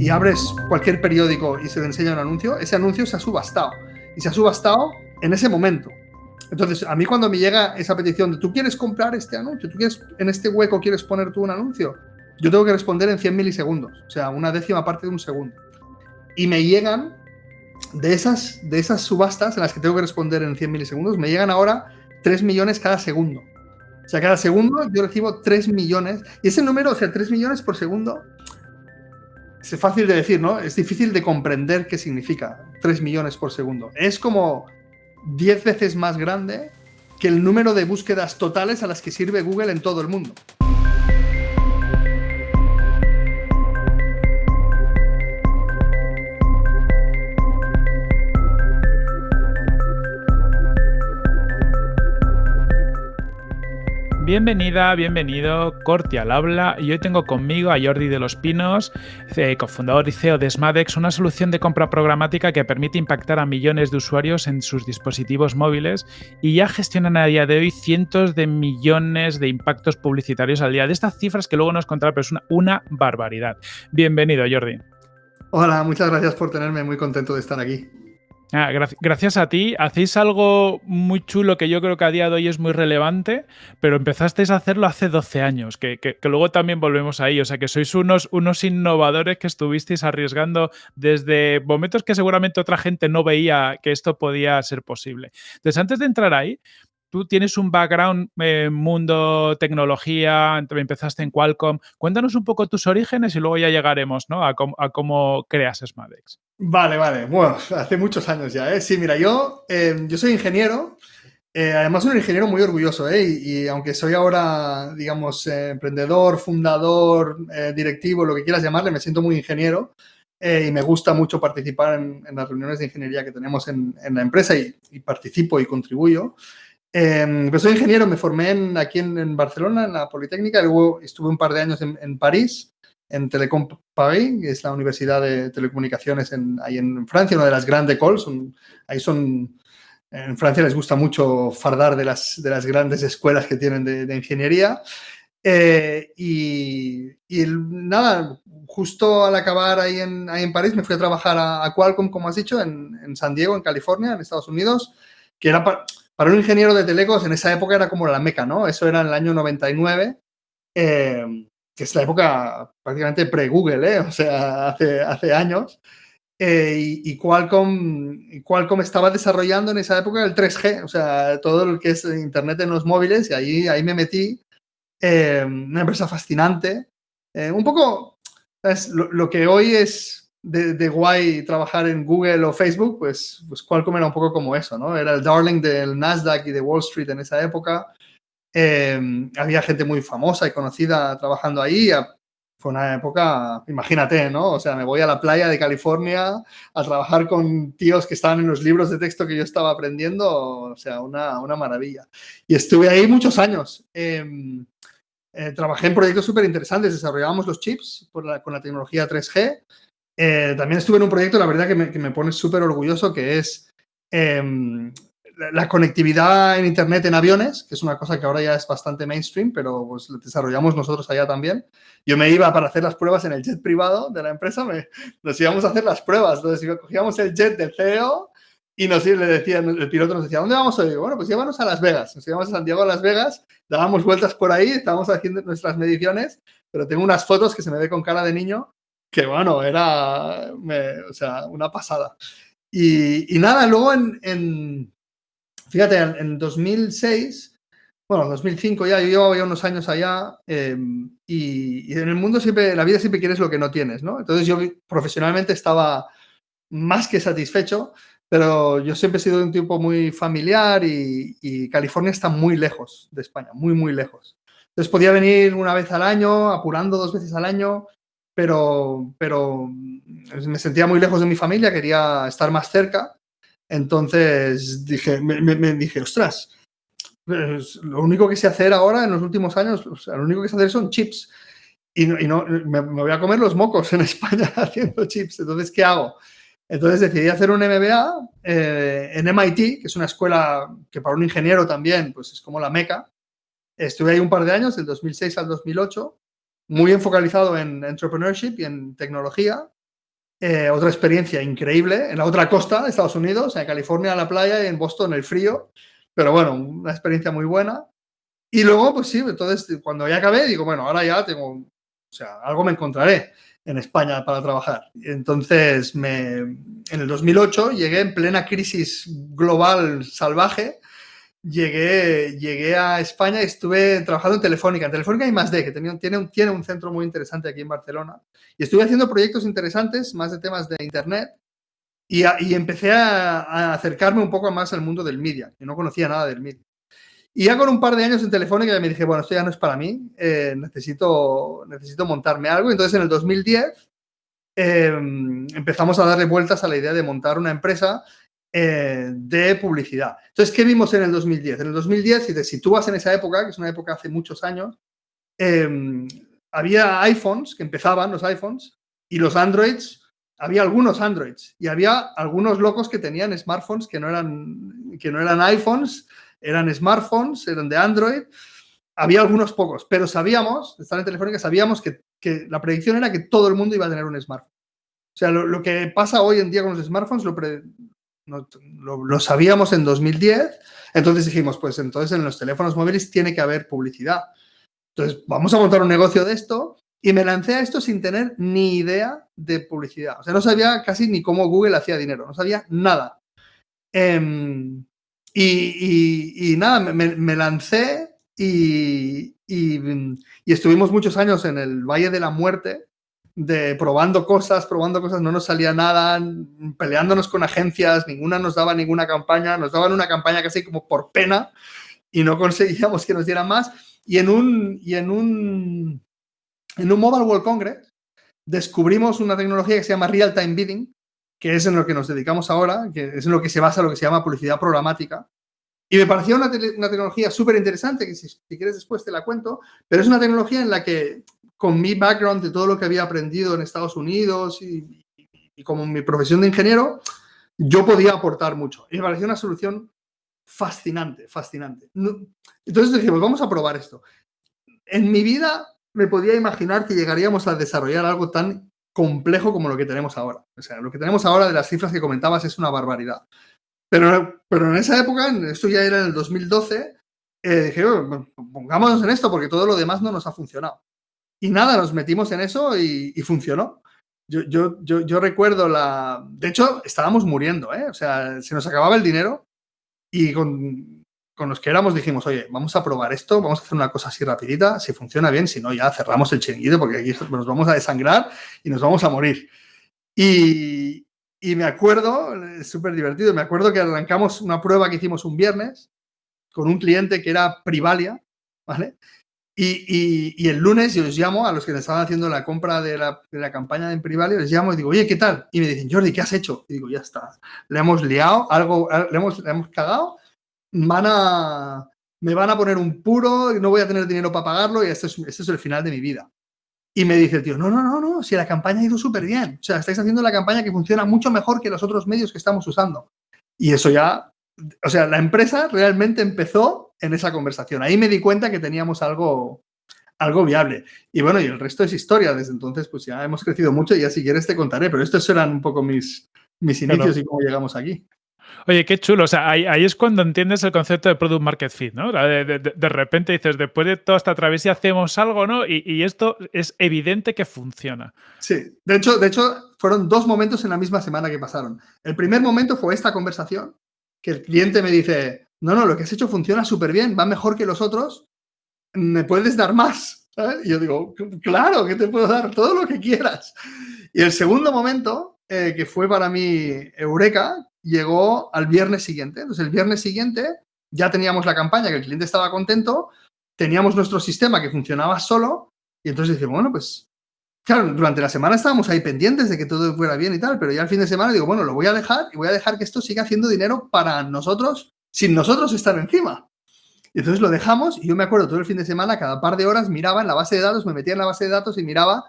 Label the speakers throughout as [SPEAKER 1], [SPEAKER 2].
[SPEAKER 1] y abres cualquier periódico y se te enseña un anuncio, ese anuncio se ha subastado. Y se ha subastado en ese momento. Entonces, a mí cuando me llega esa petición de tú quieres comprar este anuncio, tú quieres en este hueco quieres poner tú un anuncio, yo tengo que responder en 100 milisegundos, o sea, una décima parte de un segundo. Y me llegan de esas, de esas subastas en las que tengo que responder en 100 milisegundos, me llegan ahora 3 millones cada segundo. O sea, cada segundo yo recibo 3 millones. Y ese número, o sea, 3 millones por segundo, es fácil de decir, ¿no? Es difícil de comprender qué significa 3 millones por segundo. Es como 10 veces más grande que el número de búsquedas totales a las que sirve Google en todo el mundo.
[SPEAKER 2] Bienvenida, bienvenido, Corti al habla. Y hoy tengo conmigo a Jordi de los Pinos, cofundador y CEO de Smadex, una solución de compra programática que permite impactar a millones de usuarios en sus dispositivos móviles y ya gestionan a día de hoy cientos de millones de impactos publicitarios al día. De estas cifras que luego nos contará, pero es una, una barbaridad. Bienvenido, Jordi.
[SPEAKER 1] Hola, muchas gracias por tenerme, muy contento de estar aquí.
[SPEAKER 2] Ah, gracias a ti. Hacéis algo muy chulo que yo creo que a día de hoy es muy relevante, pero empezasteis a hacerlo hace 12 años, que, luego también volvemos ahí. O sea, que sois unos, unos innovadores que estuvisteis arriesgando desde momentos que seguramente otra gente no veía que esto podía ser posible. Entonces, antes de entrar ahí, tú tienes un background en mundo tecnología, empezaste en Qualcomm. Cuéntanos un poco tus orígenes y luego ya llegaremos ¿no? a, cómo, creas Smadex.
[SPEAKER 1] Vale, vale. Bueno, hace muchos años ya. ¿eh? Sí, mira, yo, em, yo soy ingeniero. Eh, además, un ingeniero muy orgulloso, ¿eh? y, aunque soy ahora, digamos, eh, emprendedor, fundador, eh, directivo, lo que quieras llamarle, me siento muy ingeniero y me gusta mucho participar en, las reuniones de ingeniería que tenemos en, la empresa y, participo y contribuyo. Eh, soy ingeniero, me formé aquí en, Barcelona, en la Politécnica, luego estuve un par de años en, París, en Telecom Paris, que es la universidad de telecomunicaciones en, ahí en Francia, una de las grandes écoles. ahí son, en Francia les gusta mucho fardar de las, de las grandes escuelas que tienen de, ingeniería. Eh, y, nada, justo al acabar ahí en, ahí en París me fui a trabajar a, Qualcomm, como has dicho, en, en, San Diego, en California, en Estados Unidos, que era para, un ingeniero de telecos en esa época era como la meca, ¿no? Eso era en el año 99, eh, que es la época prácticamente pre-Google, ¿eh? O sea, hace, hace años. Eh, y, Qualcomm, Qualcomm estaba desarrollando en esa época el 3G, o sea, todo lo que es Internet en los móviles, y ahí, ahí me metí. una empresa fascinante. un poco, es lo, que hoy es de, guay trabajar en Google o Facebook, pues, pues Qualcomm era un poco como eso, ¿no? Era el darling del Nasdaq y de Wall Street en esa época. Em, había gente muy famosa y conocida trabajando ahí. Fue una época, imagínate, ¿no? O sea, me voy a la playa de California a trabajar con tíos que estaban en los libros de texto que yo estaba aprendiendo, o sea, una, una maravilla. Y estuve ahí muchos años. Em, eh, trabajé en proyectos súper interesantes, desarrollábamos los chips con la tecnología 3G, eh, también estuve en un proyecto, la verdad, que me, pone súper orgulloso, que es em, la, conectividad en Internet en aviones, que es una cosa que ahora ya es bastante mainstream, pero pues desarrollamos nosotros allá también. Yo me iba para hacer las pruebas en el jet privado de la empresa, nos íbamos a hacer las pruebas. Entonces cogíamos el jet del CEO y nos le decía, el piloto nos decía, ¿dónde vamos hoy? Bueno, pues llévanos a Las Vegas. Nos íbamos a Santiago a Las Vegas, dábamos vueltas por ahí, estábamos haciendo nuestras mediciones, pero tengo unas fotos que se me ve con cara de niño que bueno, era o sea, una pasada. Y, nada, luego en, fíjate, en, 2006, bueno, 2005 ya, yo llevaba unos años allá em, y, en el mundo siempre, en la vida siempre quieres lo que no tienes, ¿no? Entonces yo profesionalmente estaba más que satisfecho, pero yo siempre he sido un tipo muy familiar y, y California está muy lejos de España, muy, muy lejos. Entonces podía venir una vez al año, apurando dos veces al año, pero, pero me sentía muy lejos de mi familia, quería estar más cerca. Entonces dije, me, dije, ostras, pues, lo único que sé hacer ahora en los últimos años, lo único que sé hacer son chips. Y, no, me, voy a comer los mocos en España haciendo chips. Entonces, ¿qué hago? Entonces decidí hacer un MBA eh, en MIT, que es una escuela que para un ingeniero también pues es como la meca. Estuve ahí un par de años, del 2006 al 2008, muy enfocalizado en entrepreneurship y en tecnología. Eh, otra experiencia increíble en la otra costa de Estados Unidos, en California, en la playa y en Boston, el frío. Pero bueno, una experiencia muy buena. Y luego, pues sí, entonces cuando ya acabé, digo, bueno, ahora ya tengo, o sea, algo me encontraré en España para trabajar. Entonces, me, en el 2008 llegué en plena crisis global salvaje llegué, llegué a España y estuve trabajando en Telefónica. En Telefónica hay más de, que tiene, tiene, un, tiene un centro muy interesante aquí en Barcelona. Y estuve haciendo proyectos interesantes, más de temas de Internet. Y, y empecé a, acercarme un poco más al mundo del media, que no conocía nada del media. Y ya con un par de años en Telefónica me dije, bueno, esto ya no es para mí, eh, necesito, necesito montarme algo. Entonces en el 2010 em, empezamos a darle vueltas a la idea de montar una empresa eh, de publicidad. Entonces, ¿qué vimos en el 2010? En el 2010, si te sitúas en esa época, que es una época hace muchos años, em, había iPhones que empezaban, los iPhones, y los Androids, había algunos Androids, y había algunos locos que tenían smartphones que no eran, que no eran iPhones, eran smartphones, eran de Android. Había algunos pocos, pero sabíamos, estar en Telefónica, sabíamos que, que, la predicción era que todo el mundo iba a tener un smartphone. O sea, lo, lo que pasa hoy en día con los smartphones lo, pre, lo, sabíamos en 2010, entonces dijimos, pues entonces en los teléfonos móviles tiene que haber publicidad. Entonces, vamos a montar un negocio de esto y me lancé a esto sin tener ni idea de publicidad. O sea, no sabía casi ni cómo Google hacía dinero, no sabía nada. Em, y, nada, me, lancé y, y, estuvimos muchos años en el Valle de la Muerte, de probando cosas, probando cosas, no nos salía nada, peleándonos con agencias, ninguna nos daba ninguna campaña, nos daban una campaña casi como por pena y no conseguíamos que nos dieran más. Y en un, y en un, en un Mobile World Congress descubrimos una tecnología que se llama Real Time Bidding, que es en lo que nos dedicamos ahora, que es en lo que se basa lo que se llama publicidad programática. Y me pareció una, tecnología súper interesante, que si, quieres después te la cuento, pero es una tecnología en la que con mi background de todo lo que había aprendido en Estados Unidos y, como mi profesión de ingeniero, yo podía aportar mucho. Y me pareció una solución fascinante, fascinante. Entonces dijimos, vamos a probar esto. En mi vida me podía imaginar que llegaríamos a desarrollar algo tan complejo como lo que tenemos ahora. O sea, lo que tenemos ahora de las cifras que comentabas es una barbaridad. Pero, pero en esa época, esto ya era en el 2012, eh, dije, pongámonos en esto porque todo lo demás no nos ha funcionado. Y nada, nos metimos en eso y, funcionó. Yo, yo, yo, yo, recuerdo la... De hecho, estábamos muriendo, ¿eh? O sea, se nos acababa el dinero y con, con los que éramos dijimos, oye, vamos a probar esto, vamos a hacer una cosa así rapidita, si funciona bien, si no, ya cerramos el chiringuito porque aquí nos vamos a desangrar y nos vamos a morir. Y, y me acuerdo, es súper divertido, me acuerdo que arrancamos una prueba que hicimos un viernes con un cliente que era Privalia, ¿vale? Y, el lunes yo os llamo a los que le estaban haciendo la compra de la, de la campaña en Privalia, les llamo y digo, oye, ¿qué tal? Y me dicen, Jordi, ¿qué has hecho? Y digo, ya está, le hemos liado, algo, le hemos, le hemos cagado, van a, me van a poner un puro, no voy a tener dinero para pagarlo y esto es, este es el final de mi vida. Y me dice el tío, no, no, no, no, si la campaña ha ido súper bien. O sea, estáis haciendo la campaña que funciona mucho mejor que los otros medios que estamos usando. Y eso ya, o sea, la empresa realmente empezó en esa conversación. Ahí me di cuenta que teníamos algo, algo viable. Y bueno, y el resto es historia. Desde entonces, pues ya hemos crecido mucho y ya si quieres te contaré, pero estos eran un poco mis, mis inicios y cómo llegamos aquí.
[SPEAKER 2] Oye, qué chulo. O sea, ahí, es cuando entiendes el concepto de Product Market Fit, ¿no? De, repente dices, después de toda esta travesía hacemos algo, ¿no? Y, y, esto es evidente que funciona.
[SPEAKER 1] Sí, de hecho, de hecho, fueron dos momentos en la misma semana que pasaron. El primer momento fue esta conversación, que el cliente me dice, no, no, lo que has hecho funciona súper bien, va mejor que los otros, me puedes dar más. Y yo digo, claro, que te puedo dar todo lo que quieras. Y el segundo momento, eh, que fue para mí Eureka, llegó al viernes siguiente. Entonces, el viernes siguiente ya teníamos la campaña, que el cliente estaba contento, teníamos nuestro sistema que funcionaba solo, y entonces dije, bueno, pues, claro, durante la semana estábamos ahí pendientes de que todo fuera bien y tal, pero ya al fin de semana digo, bueno, lo voy a dejar y voy a dejar que esto siga haciendo dinero para nosotros sin nosotros estar encima. Y entonces lo dejamos y yo me acuerdo todo el fin de semana, cada par de horas miraba en la base de datos, me metía en la base de datos y miraba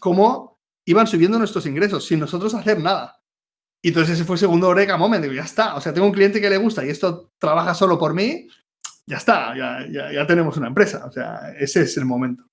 [SPEAKER 1] cómo iban subiendo nuestros ingresos sin nosotros hacer nada. Y entonces ese fue el segundo Oreca Moment, digo, ya está, o sea, tengo un cliente que le gusta y esto trabaja solo por mí, ya está, ya, ya, ya tenemos una empresa, o sea, ese es el momento.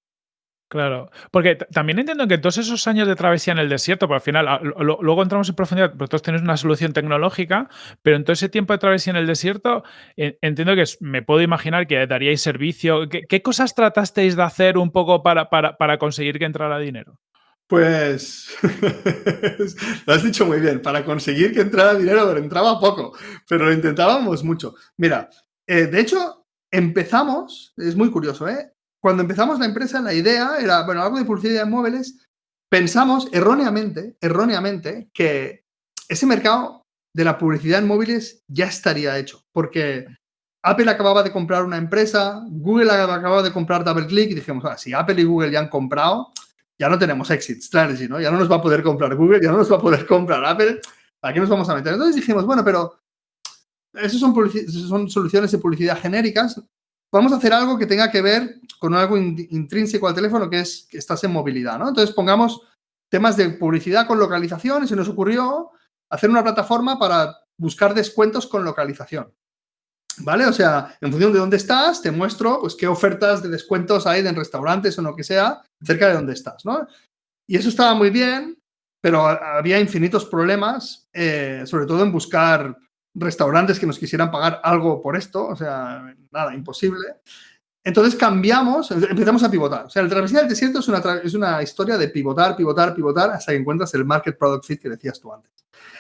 [SPEAKER 2] Claro, porque también entiendo que todos esos años de travesía en el desierto, porque al final, ah, luego entramos en profundidad, vosotros tenéis una solución tecnológica, pero en todo ese tiempo de travesía en el desierto, entiendo que me puedo imaginar que daríais servicio. ¿Qué, cosas tratasteis de hacer un poco para, para, conseguir que entrara dinero?
[SPEAKER 1] Pues lo has dicho muy bien, para conseguir que entrara dinero, entraba poco, pero lo intentábamos mucho. Mira, eh, de hecho, empezamos, es muy curioso, ¿eh? Cuando empezamos la empresa, la idea era, bueno, algo de publicidad de móviles, pensamos erróneamente, erróneamente, que ese mercado de la publicidad en móviles ya estaría hecho, porque Apple acababa de comprar una empresa, Google acababa de comprar DoubleClick y dijimos, ah, si Apple y Google ya han comprado, ya no tenemos exit strategy, ¿no? Ya no nos va a poder comprar Google, ya no nos va a poder comprar Apple, ¿para qué nos vamos a meter? Entonces dijimos, bueno, pero esas son, son soluciones de publicidad genéricas, vamos a hacer algo que tenga que ver con algo intrínseco al teléfono, que es que estás en movilidad, ¿no? Entonces pongamos temas de publicidad con localización y se nos ocurrió hacer una plataforma para buscar descuentos con localización. ¿Vale? O sea, en función de dónde estás, te muestro pues qué ofertas de descuentos hay en restaurantes o lo que sea cerca de dónde estás, ¿no? Y eso estaba muy bien, pero había infinitos problemas, eh, sobre todo en buscar restaurantes que nos quisieran pagar algo por esto, o sea, nada, imposible. Entonces cambiamos, empezamos a pivotar. O sea, el travesía del desierto es una, es una historia de pivotar, pivotar, pivotar hasta que encuentras el market product fit que decías tú antes.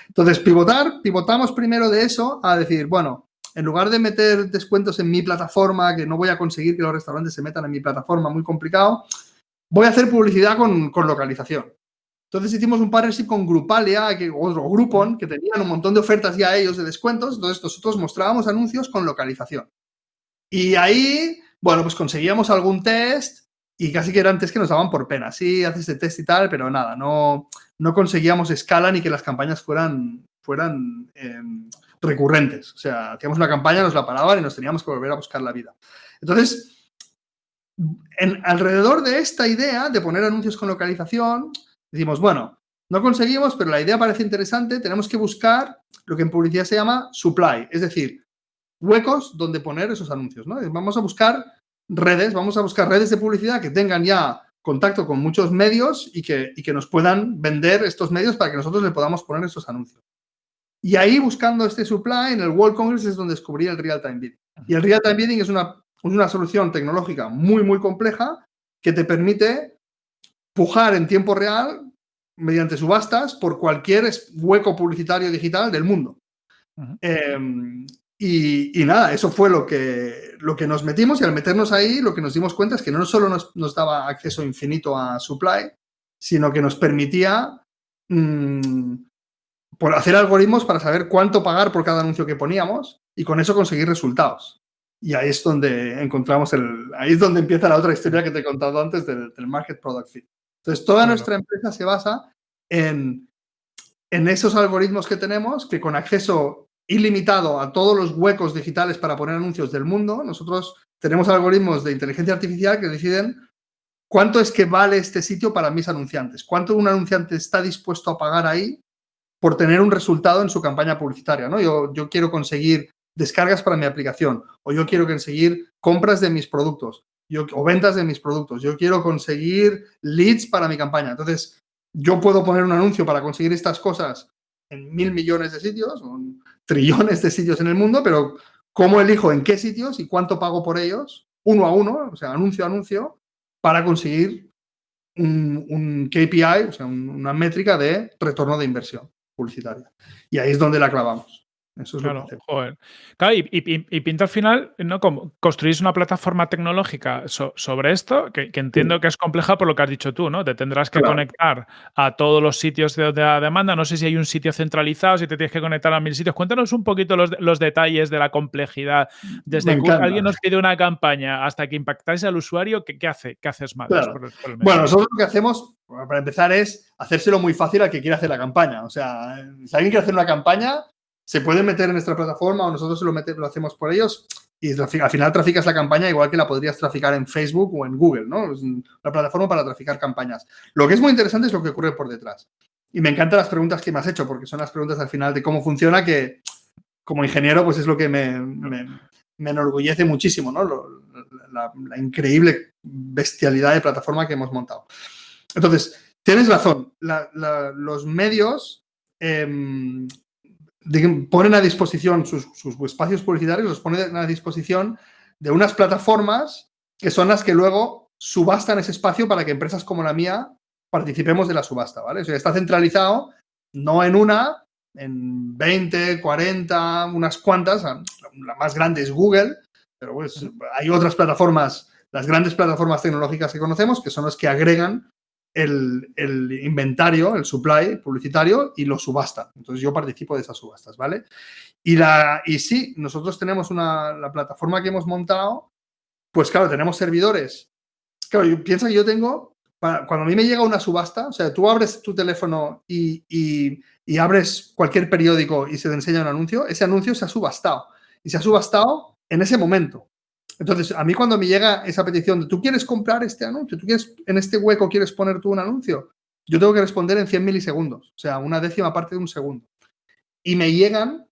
[SPEAKER 1] Entonces, pivotar, pivotamos primero de eso a decir, bueno, en lugar de meter descuentos en mi plataforma, que no voy a conseguir que los restaurantes se metan en mi plataforma, muy complicado, voy a hacer publicidad con, con localización. Entonces hicimos un partnership con Grupalia, que, otro Groupon, que tenían un montón de ofertas ya ellos de descuentos. Entonces nosotros mostrábamos anuncios con localización. Y ahí, bueno, pues conseguíamos algún test y casi que eran test que nos daban por pena. Sí, haces este test y tal, pero nada, no, no conseguíamos escala ni que las campañas fueran, fueran em, recurrentes. O sea, hacíamos una campaña, nos la paraban y nos teníamos que volver a buscar la vida. Entonces, en, alrededor de esta idea de poner anuncios con localización, Decimos, bueno, no conseguimos, pero la idea parece interesante, tenemos que buscar lo que en publicidad se llama supply, es decir, huecos donde poner esos anuncios, ¿no? Vamos a buscar redes, vamos a buscar redes de publicidad que tengan ya contacto con muchos medios y que, y que nos puedan vender estos medios para que nosotros le podamos poner esos anuncios. Y ahí, buscando este supply, en el World Congress es donde descubrí el Real-Time Bidding. Y el Real-Time Bidding es una, una solución tecnológica muy, muy compleja que te permite pujar en tiempo real mediante subastas por cualquier hueco publicitario digital del mundo. Em, y, nada, eso fue lo que, lo que nos metimos y al meternos ahí lo que nos dimos cuenta es que no solo nos, daba acceso infinito a supply, sino que nos permitía mm, por hacer algoritmos para saber cuánto pagar por cada anuncio que poníamos y con eso conseguir resultados. Y ahí es donde encontramos el, ahí es donde empieza la otra historia que te he contado antes del, del Market Product Fit. Entonces, toda nuestra empresa se basa en, en esos algoritmos que tenemos, que con acceso ilimitado a todos los huecos digitales para poner anuncios del mundo, nosotros tenemos algoritmos de inteligencia artificial que deciden cuánto es que vale este sitio para mis anunciantes, cuánto un anunciante está dispuesto a pagar ahí por tener un resultado en su campaña publicitaria. ¿no? Yo, yo quiero conseguir descargas para mi aplicación o yo quiero conseguir compras de mis productos o ventas de mis productos. Yo quiero conseguir leads para mi campaña. Entonces, yo puedo poner un anuncio para conseguir estas cosas en mil millones de sitios, trillones de sitios en el mundo, pero ¿cómo elijo en qué sitios y cuánto pago por ellos? Uno a uno, o sea, anuncio a anuncio, para conseguir un, KPI, o sea, una métrica de retorno de inversión publicitaria. Y ahí es donde la clavamos. Eso es
[SPEAKER 2] claro, joder. Claro, y, y, pinta al final, ¿no? Como construís una plataforma tecnológica sobre esto, que, entiendo que es compleja por lo que has dicho tú, ¿no? Te tendrás que conectar a todos los sitios de, la demanda. No sé si hay un sitio centralizado, si te tienes que conectar a mil sitios. Cuéntanos un poquito los, los detalles de la complejidad. Desde que alguien nos pide una campaña hasta que impactáis al usuario, ¿qué, qué hace? ¿Qué haces más?
[SPEAKER 1] bueno, nosotros lo que hacemos, para empezar, es hacérselo muy fácil al que quiere hacer la campaña. O sea, si alguien quiere hacer una campaña, se puede meter en nuestra plataforma o nosotros lo, lo hacemos por ellos y al final traficas la campaña igual que la podrías traficar en Facebook o en Google, ¿no? Es una plataforma para traficar campañas. Lo que es muy interesante es lo que ocurre por detrás. Y me encantan las preguntas que me has hecho, porque son las preguntas al final de cómo funciona, que como ingeniero, pues es lo que me, me, enorgullece muchísimo, ¿no? increíble bestialidad de plataforma que hemos montado. Entonces, tienes razón, los medios ponen a disposición sus, espacios publicitarios, los ponen a disposición de unas plataformas que son las que luego subastan ese espacio para que empresas como la mía participemos de la subasta, ¿vale? O sea, está centralizado no en una, en 20, 40, unas cuantas, la más grande es Google, pero pues hay otras plataformas, las grandes plataformas tecnológicas que conocemos, que son las que agregan el, inventario, el supply publicitario y lo subastan. Entonces yo participo de esas subastas, ¿vale? Y, la, y sí, nosotros tenemos una, la plataforma que hemos montado, pues claro, tenemos servidores. Claro, piensa que yo tengo, cuando a mí me llega una subasta, o sea, tú abres tu teléfono y, y abres cualquier periódico y se te enseña un anuncio, ese anuncio se ha subastado. Y se ha subastado en ese momento. Entonces, a mí cuando me llega esa petición de tú quieres comprar este anuncio, tú quieres en este hueco quieres poner tú un anuncio, yo tengo que responder en 100 milisegundos, o sea, una décima parte de un segundo. Y me llegan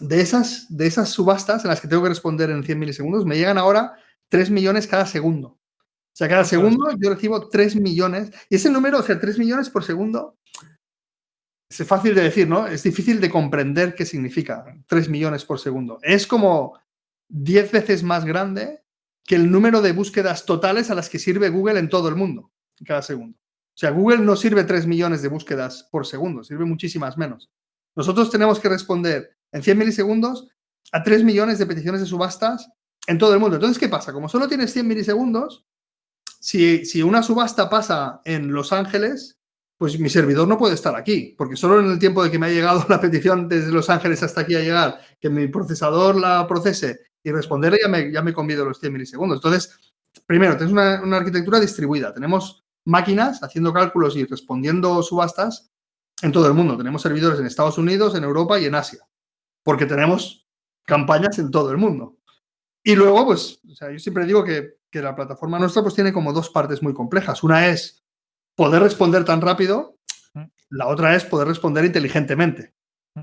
[SPEAKER 1] de esas, de esas subastas en las que tengo que responder en 100 milisegundos, me llegan ahora 3 millones cada segundo. O sea, cada segundo yo recibo 3 millones. Y ese número, o sea, 3 millones por segundo, es fácil de decir, ¿no? Es difícil de comprender qué significa 3 millones por segundo. Es como 10 veces más grande que el número de búsquedas totales a las que sirve Google en todo el mundo, cada segundo. O sea, Google no sirve 3 millones de búsquedas por segundo, sirve muchísimas menos. Nosotros tenemos que responder en 100 milisegundos a 3 millones de peticiones de subastas en todo el mundo. Entonces, ¿qué pasa? Como solo tienes 100 milisegundos, si, si una subasta pasa en Los Ángeles, pues mi servidor no puede estar aquí, porque solo en el tiempo de que me ha llegado la petición desde Los Ángeles hasta aquí a llegar, que mi procesador la procese y responderle ya me, ya me convido los 100 milisegundos. Entonces, primero, tenemos una, arquitectura distribuida. Tenemos máquinas haciendo cálculos y respondiendo subastas en todo el mundo. Tenemos servidores en Estados Unidos, en Europa y en Asia, porque tenemos campañas en todo el mundo. Y luego, pues, yo siempre digo que, que, la plataforma nuestra pues tiene como dos partes muy complejas. Una es poder responder tan rápido, mm. la otra es poder responder inteligentemente.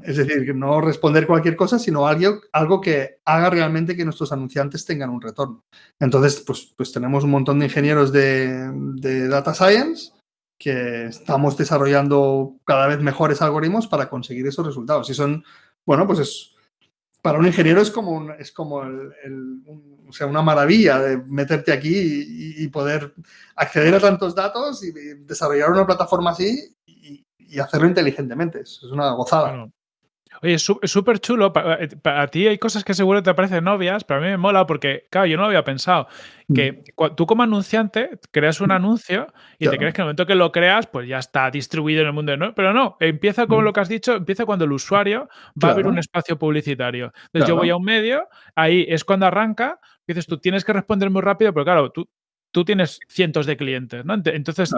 [SPEAKER 1] Es decir, no responder cualquier cosa, sino algo, algo que haga realmente que nuestros anunciantes tengan un retorno. Entonces, pues, pues tenemos un montón de ingenieros de, Data Science que estamos desarrollando cada vez mejores algoritmos para conseguir esos resultados. Y son, bueno, pues es, para un ingeniero es como, es como o sea, una maravilla de meterte aquí y, poder acceder a tantos datos y, desarrollar una plataforma así y, hacerlo inteligentemente. Es, una gozada.
[SPEAKER 2] Oye, es súper chulo. Para, eh, ti hay cosas que seguro te parecen obvias, pero a mí me mola porque, claro, yo no había pensado que mm. tú como anunciante creas un mm. anuncio y te crees que en el momento que lo creas, pues ya está distribuido en el mundo. ¿no? Pero no, empieza como mm. lo que has dicho, empieza cuando el usuario va a ver un espacio publicitario. Entonces yo voy a un medio, ahí es cuando arranca, dices tú tienes que responder muy rápido, pero claro, tú, tú tienes cientos de clientes, ¿no? Entonces,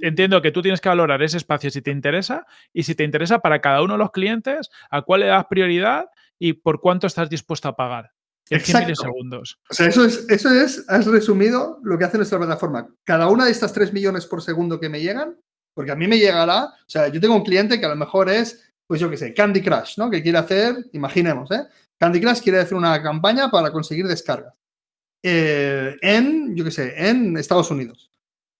[SPEAKER 2] entiendo que tú tienes que valorar ese espacio si te interesa y si te interesa para cada uno de los clientes, a cuál le das prioridad y por cuánto estás dispuesto a pagar.
[SPEAKER 1] En 100 milisegundos. O sea, eso es, eso es, has resumido lo que hace nuestra plataforma. Cada una de estas 3 millones por segundo que me llegan, porque a mí me llegará, o sea, yo tengo un cliente que a lo mejor es, pues yo qué sé, Candy Crush, ¿no? Que quiere hacer, imaginemos, ¿eh? Candy Crush quiere hacer una campaña para conseguir descargas. Eh, en, yo qué sé, en Estados Unidos.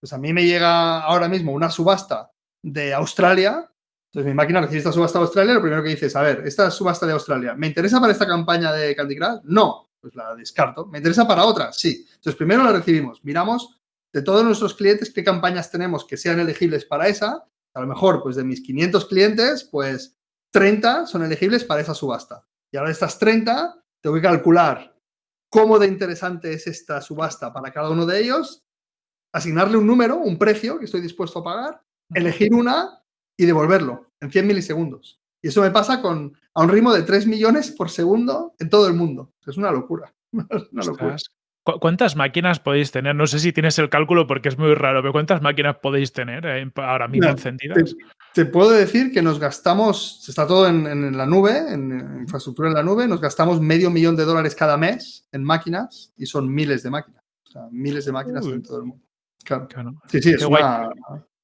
[SPEAKER 1] Pues a mí me llega ahora mismo una subasta de Australia. Entonces mi máquina recibe esta subasta de Australia. Lo primero que dice es, a ver, esta subasta de Australia, ¿me interesa para esta campaña de Candy Crush? No, pues la descarto. ¿Me interesa para otra? Sí. Entonces primero la recibimos. Miramos de todos nuestros clientes qué campañas tenemos que sean elegibles para esa. A lo mejor, pues de mis 500 clientes, pues 30 son elegibles para esa subasta. Y ahora de estas 30, tengo que calcular cómo de interesante es esta subasta para cada uno de ellos, asignarle un número, un precio que estoy dispuesto a pagar, elegir una y devolverlo en 100 milisegundos. Y eso me pasa con, a un ritmo de 3 millones por segundo en todo el mundo. Es una locura. una locura.
[SPEAKER 2] ¿Cuántas máquinas podéis tener? No sé si tienes el cálculo porque es muy raro, pero ¿cuántas máquinas podéis tener eh, ahora mismo encendidas?
[SPEAKER 1] Te, puedo decir que nos gastamos, está todo en, la nube, en, infraestructura en la nube, nos gastamos medio millón de dólares cada mes en máquinas y son miles de máquinas. O sea, miles de máquinas en todo el mundo. Claro. Sí, sí, es una,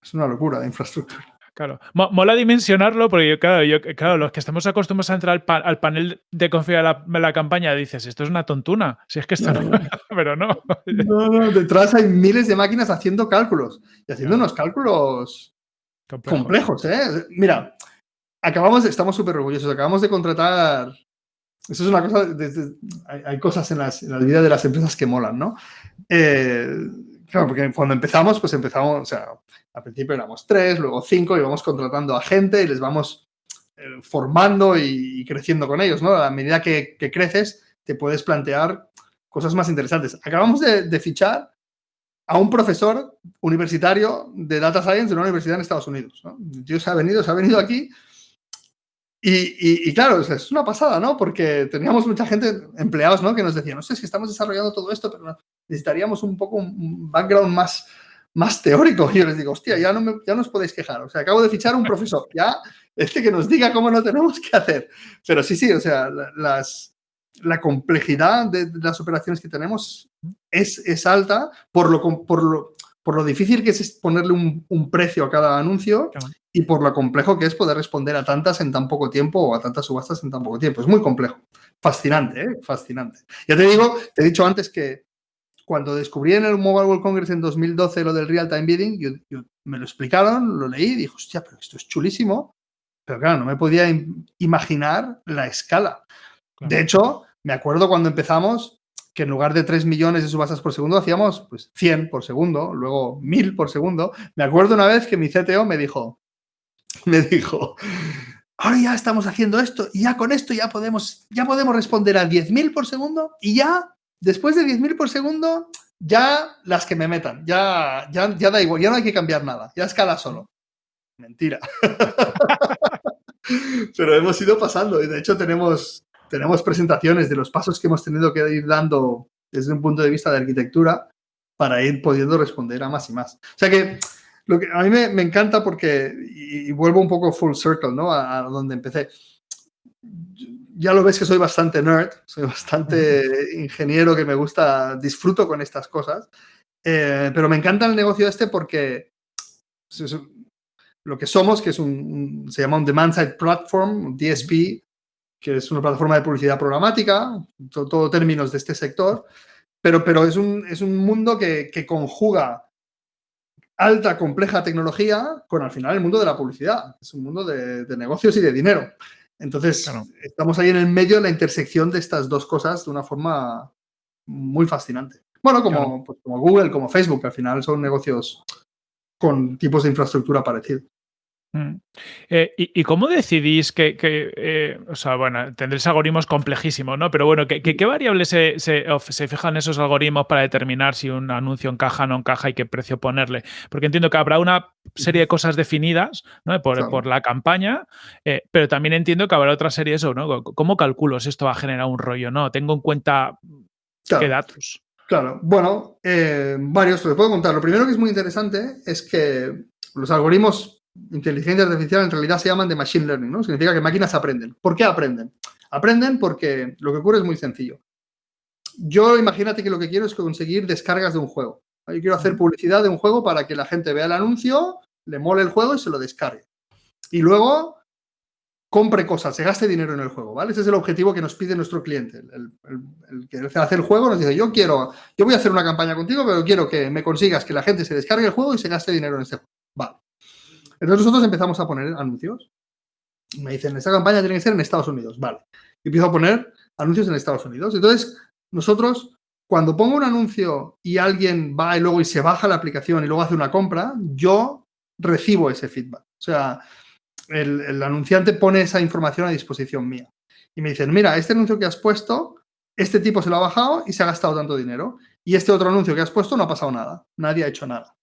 [SPEAKER 1] es una locura de infraestructura.
[SPEAKER 2] Claro, mola dimensionarlo porque, claro, yo, claro, los que estamos acostumbrados a entrar al, panel de configuración de la, campaña dices, esto es una tontuna, si es que esto no, pero no.
[SPEAKER 1] No, no, detrás hay miles de máquinas haciendo cálculos y haciendo unos cálculos complejos, ¿eh? Mira, acabamos, estamos súper orgullosos, acabamos de contratar, eso es una cosa, hay, cosas en, las, en la vida de las empresas que molan, ¿no? Eh, Claro, porque cuando empezamos, pues empezamos, o sea, al principio éramos tres, luego cinco, y vamos contratando a gente y les vamos eh, formando y, creciendo con ellos, ¿no? A medida que, creces, te puedes plantear cosas más interesantes. Acabamos de, fichar a un profesor universitario de Data Science de una universidad en Estados Unidos. ¿no? se ha venido, se ha venido aquí y, claro, es una pasada, ¿no? Porque teníamos mucha gente, empleados, ¿no? Que nos decían, no sé, si estamos desarrollando todo esto, pero necesitaríamos un poco un background más, más teórico. Y yo les digo, hostia, ya no, me, ya no os podéis quejar. O sea, acabo de fichar un profesor, ya este que nos diga cómo no tenemos que hacer. Pero sí, sí, o sea, las, la complejidad de las operaciones que tenemos es, es alta por lo, por, lo, por lo difícil que es ponerle un, un precio a cada anuncio y por lo complejo que es poder responder a tantas en tan poco tiempo o a tantas subastas en tan poco tiempo. Es muy complejo. Fascinante, ¿eh? Fascinante. Ya te digo, te he dicho antes que cuando descubrí en el Mobile World Congress en 2012 lo del Real Time Bidding, yo, me lo explicaron, lo leí y dije, hostia, pero esto es chulísimo. Pero claro, no me podía imaginar la escala. De hecho, me acuerdo cuando empezamos que en lugar de 3 millones de subastas por segundo hacíamos pues 100 por segundo, luego 1000 por segundo. Me acuerdo una vez que mi CTO me dijo, me dijo, ahora ya estamos haciendo esto y ya con esto ya podemos, ya podemos responder a 10.000 por segundo y ya después de 10.000 por segundo, ya las que me metan, ya, ya, ya da igual, ya no hay que cambiar nada, ya escala solo. Mentira. Pero hemos ido pasando y de hecho tenemos, tenemos presentaciones de los pasos que hemos tenido que ir dando desde un punto de vista de arquitectura para ir pudiendo responder a más y más. O sea que, lo que a mí me, encanta porque, y, vuelvo un poco full circle, ¿no? a donde empecé ya lo ves que soy bastante nerd, soy bastante ingeniero que me gusta, disfruto con estas cosas, eh, pero me encanta el negocio este porque lo que somos, que es un, se llama un Demand Side Platform, un DSP, que es una plataforma de publicidad programática, todo, términos de este sector, pero, pero es, un, es un mundo que, que conjuga alta, compleja tecnología con al final el mundo de la publicidad. Es un mundo de, de negocios y de dinero. Entonces, estamos ahí en el medio de la intersección de estas dos cosas de una forma muy fascinante. Bueno, como, pues, como Google, como Facebook, al final son negocios con tipos de infraestructura parecidos.
[SPEAKER 2] Mm. Eh, y, cómo decidís que, eh, o sea, bueno, tendréis algoritmos complejísimos, ¿no? Pero bueno, ¿qué, variables se, se, fijan esos algoritmos para determinar si un anuncio encaja o no encaja y qué precio ponerle? Porque entiendo que habrá una serie de cosas definidas ¿no? por, la campaña, eh, pero también entiendo que habrá otra serie de eso, ¿no? ¿Cómo calculo si esto va a generar un rollo? ¿No? Tengo en cuenta qué datos.
[SPEAKER 1] Claro, bueno, varios, te puedo contar. Lo primero que es muy interesante es que los algoritmos inteligencia artificial en realidad se llaman de machine learning, ¿no? Significa que máquinas aprenden. ¿Por qué aprenden? Aprenden porque lo que ocurre es muy sencillo. Yo imagínate que lo que quiero es conseguir descargas de un juego. Yo quiero hacer publicidad de un juego para que la gente vea el anuncio, le mole el juego y se lo descargue. Y luego compre cosas, se gaste dinero en el juego, ¿vale? Ese es el objetivo que nos pide nuestro cliente. El, el que hace el juego nos dice, yo quiero, yo voy a hacer una campaña contigo, pero quiero que me consigas que la gente se descargue el juego y se gaste dinero en este juego. Vale. Entonces nosotros empezamos a poner anuncios. Me dicen, esta campaña tiene que ser en Estados Unidos. Vale. Y empiezo a poner anuncios en Estados Unidos. Entonces, nosotros, cuando pongo un anuncio y alguien va y luego y se baja la aplicación y luego hace una compra, yo recibo ese feedback. O sea, el, anunciante pone esa información a disposición mía. Y me dicen, mira, este anuncio que has puesto, este tipo se lo ha bajado y se ha gastado tanto dinero. Y este otro anuncio que has puesto no ha pasado nada. Nadie ha hecho nada.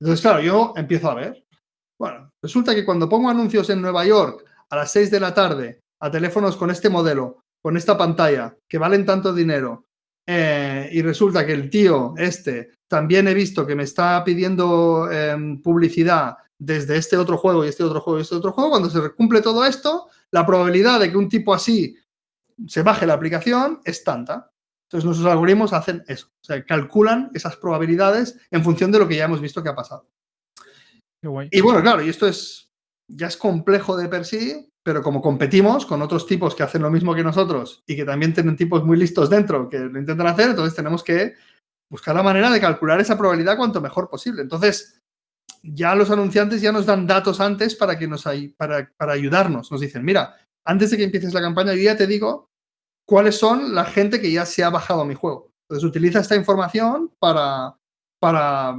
[SPEAKER 1] Entonces, claro, yo empiezo a ver. Bueno, resulta que cuando pongo anuncios en Nueva York a las 6 de la tarde a teléfonos con este modelo, con esta pantalla, que valen tanto dinero, eh, y resulta que el tío este también he visto que me está pidiendo em, publicidad desde este otro juego y este otro juego y este otro juego, cuando se cumple todo esto, la probabilidad de que un tipo así se baje la aplicación es tanta. Entonces nuestros algoritmos hacen eso, o sea, calculan esas probabilidades en función de lo que ya hemos visto que ha pasado. Y bueno, claro, y esto es ya es complejo de per sí, pero como competimos con otros tipos que hacen lo mismo que nosotros y que también tienen tipos muy listos dentro que lo intentan hacer, entonces tenemos que buscar la manera de calcular esa probabilidad cuanto mejor posible. Entonces, ya los anunciantes ya nos dan datos antes para, que nos, para, para ayudarnos. Nos dicen, mira, antes de que empieces la campaña, ya te digo cuáles son la gente que ya se ha bajado a mi juego. Entonces, utiliza esta información para, para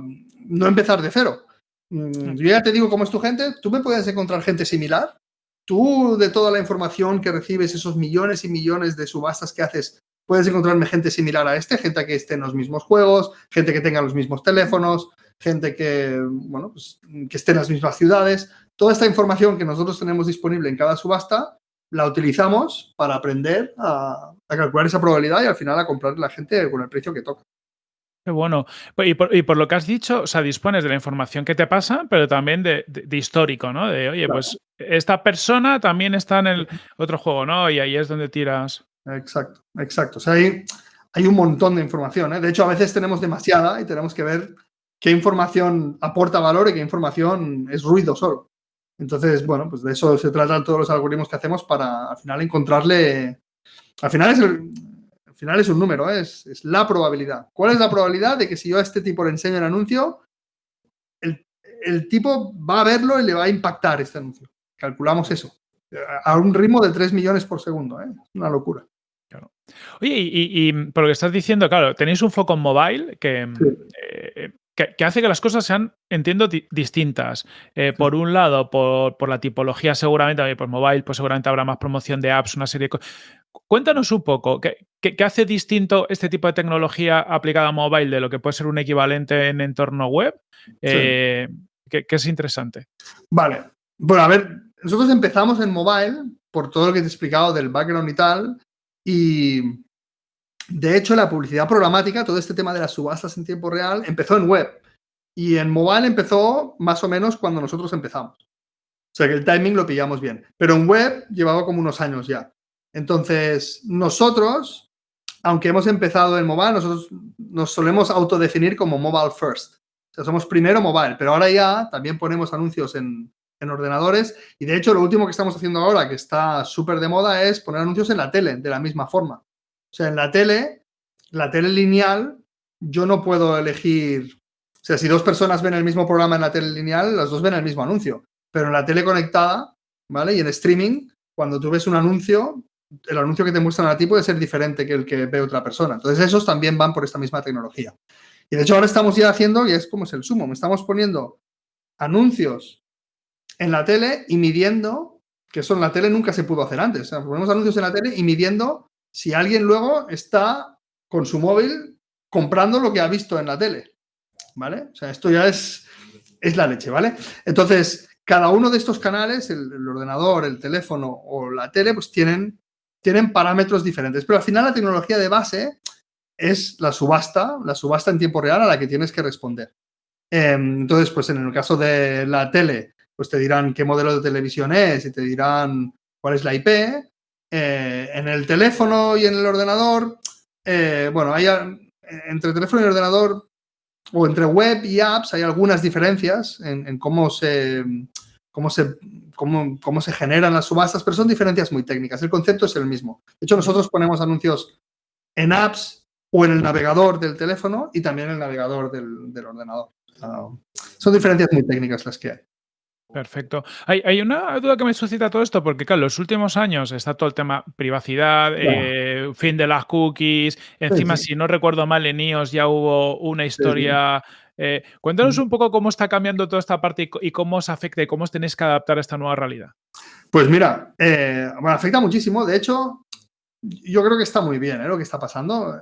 [SPEAKER 1] no empezar de cero. Mm, yo ya te digo cómo es tu gente, tú me puedes encontrar gente similar. Tú, de toda la información que recibes, esos millones y millones de subastas que haces, puedes encontrarme gente similar a este, gente que esté en los mismos juegos, gente que tenga los mismos teléfonos, gente que, bueno, pues, que esté en las mismas ciudades. Toda esta información que nosotros tenemos disponible en cada subasta la utilizamos para aprender a, calcular esa probabilidad y al final a comprar la gente con el precio que toca.
[SPEAKER 2] Qué bueno. Y por, lo que has dicho, o sea, dispones de la información que te pasa, pero también de, histórico, ¿no? De, oye, pues esta persona también está en el otro juego, ¿no? Y ahí es donde tiras.
[SPEAKER 1] Exacto, exacto. O sea, hay, hay un montón de información. ¿eh? De hecho, a veces tenemos demasiada y tenemos que ver qué información aporta valor y qué información es ruido solo. Entonces, bueno, pues de eso se tratan todos los algoritmos que hacemos para al final encontrarle. Al final es, al final es un número, ¿eh? es, es, la probabilidad. ¿Cuál es la probabilidad de que si yo a este tipo le enseño el anuncio, el, el tipo va a verlo y le va a impactar este anuncio? Calculamos eso. A un ritmo de 3 millones por segundo, ¿eh? Una locura.
[SPEAKER 2] Claro. Oye, y, y, por lo que estás diciendo, claro, tenéis un foco en mobile que, sí. eh, que, hace que las cosas sean, entiendo, distintas. Eh, por un lado, por, por, la tipología seguramente, por mobile, pues seguramente habrá más promoción de apps, una serie de cosas. Cuéntanos un poco, ¿qué, ¿qué, hace distinto este tipo de tecnología aplicada a mobile de lo que puede ser un equivalente en entorno web? Eh, que, que, es interesante.
[SPEAKER 1] Vale. Bueno, a ver, nosotros empezamos en mobile por todo lo que te he explicado del background y tal, y de hecho, la publicidad programática, todo este tema de las subastas en tiempo real, empezó en web. Y en mobile empezó más o menos cuando nosotros empezamos. O sea que el timing lo pillamos bien. Pero en web llevaba como unos años ya. Entonces, nosotros, aunque hemos empezado en mobile, nosotros nos solemos autodefinir como mobile first. O sea, somos primero mobile, pero ahora ya también ponemos anuncios en, en ordenadores. Y de hecho, lo último que estamos haciendo ahora, que está súper de moda, es poner anuncios en la tele, de la misma forma. O sea, en la tele, la tele lineal, yo no puedo elegir. O sea, si dos personas ven el mismo programa en la tele lineal, las dos ven el mismo anuncio. Pero en la tele conectada, ¿vale? Y en streaming, cuando tú ves un anuncio, el anuncio que te muestran a ti puede ser diferente que el que ve otra persona. Entonces, esos también van por esta misma tecnología. Y de hecho, ahora estamos ya haciendo, y es como es el sumo, estamos poniendo anuncios en la tele y midiendo, que eso en la tele nunca se pudo hacer antes. Ponemos anuncios en la tele y midiendo si alguien luego está con su móvil comprando lo que ha visto en la tele. ¿Vale? O sea, esto ya es, es la leche, ¿vale? Entonces, cada uno de estos canales, el, el, ordenador, el teléfono o la tele, pues tienen, tienen parámetros diferentes. Pero al final la tecnología de base es la subasta, la subasta en tiempo real a la que tienes que responder. Eh, entonces, pues en el caso de la tele, pues te dirán qué modelo de televisión es y te dirán cuál es la IP. Eh, en el teléfono y en el ordenador, eh, bueno, hay entre teléfono y ordenador o entre web y apps hay algunas diferencias en, en cómo, se, cómo, se, cómo, cómo, se generan las subastas, pero son diferencias muy técnicas. El concepto es el mismo. De hecho, nosotros ponemos anuncios en apps o en el navegador del teléfono y también en el navegador del, del ordenador. Uh, son diferencias muy técnicas las que hay.
[SPEAKER 2] Perfecto. Hay, hay, una duda que me suscita todo esto, porque claro, en los últimos años está todo el tema privacidad, claro. eh, fin de las cookies, encima, sí, sí. si no recuerdo mal, en iOS ya hubo una historia... Sí. Eh, cuéntanos un poco cómo está cambiando toda esta parte y, y, cómo os afecta y cómo os tenéis que adaptar a esta nueva realidad.
[SPEAKER 1] Pues mira, eh, bueno, afecta muchísimo. De hecho, yo creo que está muy bien ¿eh? lo que está pasando.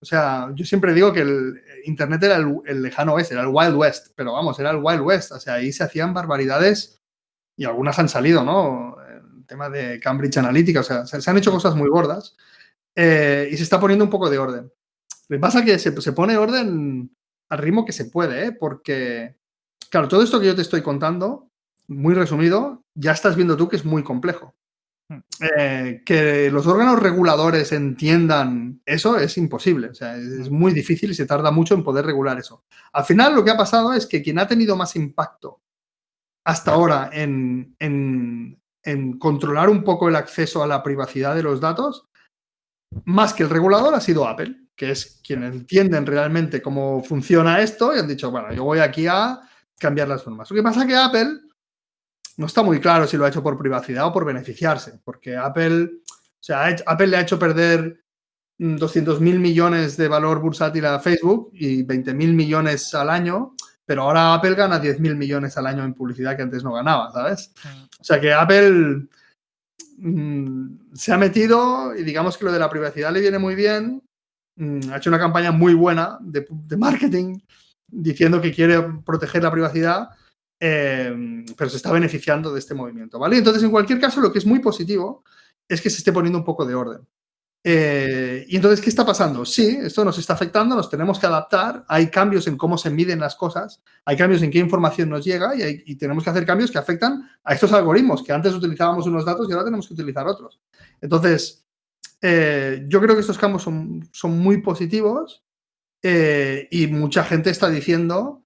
[SPEAKER 1] O sea, yo siempre digo que el Internet era el, el, lejano oeste, era el Wild West, pero vamos, era el Wild West. O sea, ahí se hacían barbaridades y algunas han salido, ¿no? El tema de Cambridge Analytica, o sea, se, se han hecho cosas muy gordas eh, y se está poniendo un poco de orden. Lo que pasa es que se, se, pone orden al ritmo que se puede, ¿eh? Porque, claro, todo esto que yo te estoy contando, muy resumido, ya estás viendo tú que es muy complejo. Eh, que los órganos reguladores entiendan eso es imposible. O sea, es muy difícil y se tarda mucho en poder regular eso. Al final, lo que ha pasado es que quien ha tenido más impacto hasta ahora en, en, controlar un poco el acceso a la privacidad de los datos, más que el regulador, ha sido Apple, que es quien entienden realmente cómo funciona esto y han dicho, bueno, yo voy aquí a cambiar las normas. Lo que pasa es que Apple no está muy claro si lo ha hecho por privacidad o por beneficiarse, porque Apple, o sea, Apple le ha hecho perder 200 mil millones de valor bursátil a Facebook y 20 mil millones al año, pero ahora Apple gana 10 mil millones al año en publicidad que antes no ganaba, ¿sabes? O sea que Apple mm, se ha metido y digamos que lo de la privacidad le viene muy bien, mm, ha hecho una campaña muy buena de, marketing diciendo que quiere proteger la privacidad, eh, pero se está beneficiando de este movimiento, ¿vale? Entonces, en cualquier caso, lo que es muy positivo es que se esté poniendo un poco de orden. Eh, y entonces, ¿qué está pasando? Sí, esto nos está afectando, nos tenemos que adaptar, hay cambios en cómo se miden las cosas, hay cambios en qué información nos llega y, tenemos que hacer cambios que afectan a estos algoritmos, que antes utilizábamos unos datos y ahora tenemos que utilizar otros. Entonces, eh, yo creo que estos cambios son, son muy positivos eh, y mucha gente está diciendo,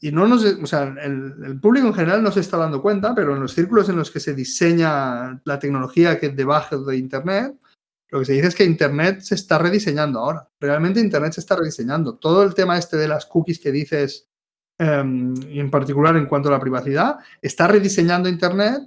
[SPEAKER 1] y no nos, o sea, el, el, público en general no se está dando cuenta, pero en los círculos en los que se diseña la tecnología que debajo de Internet, lo que se dice es que Internet se está rediseñando ahora. Realmente Internet se está rediseñando. Todo el tema este de las cookies que dices, em, y en particular en cuanto a la privacidad, está rediseñando Internet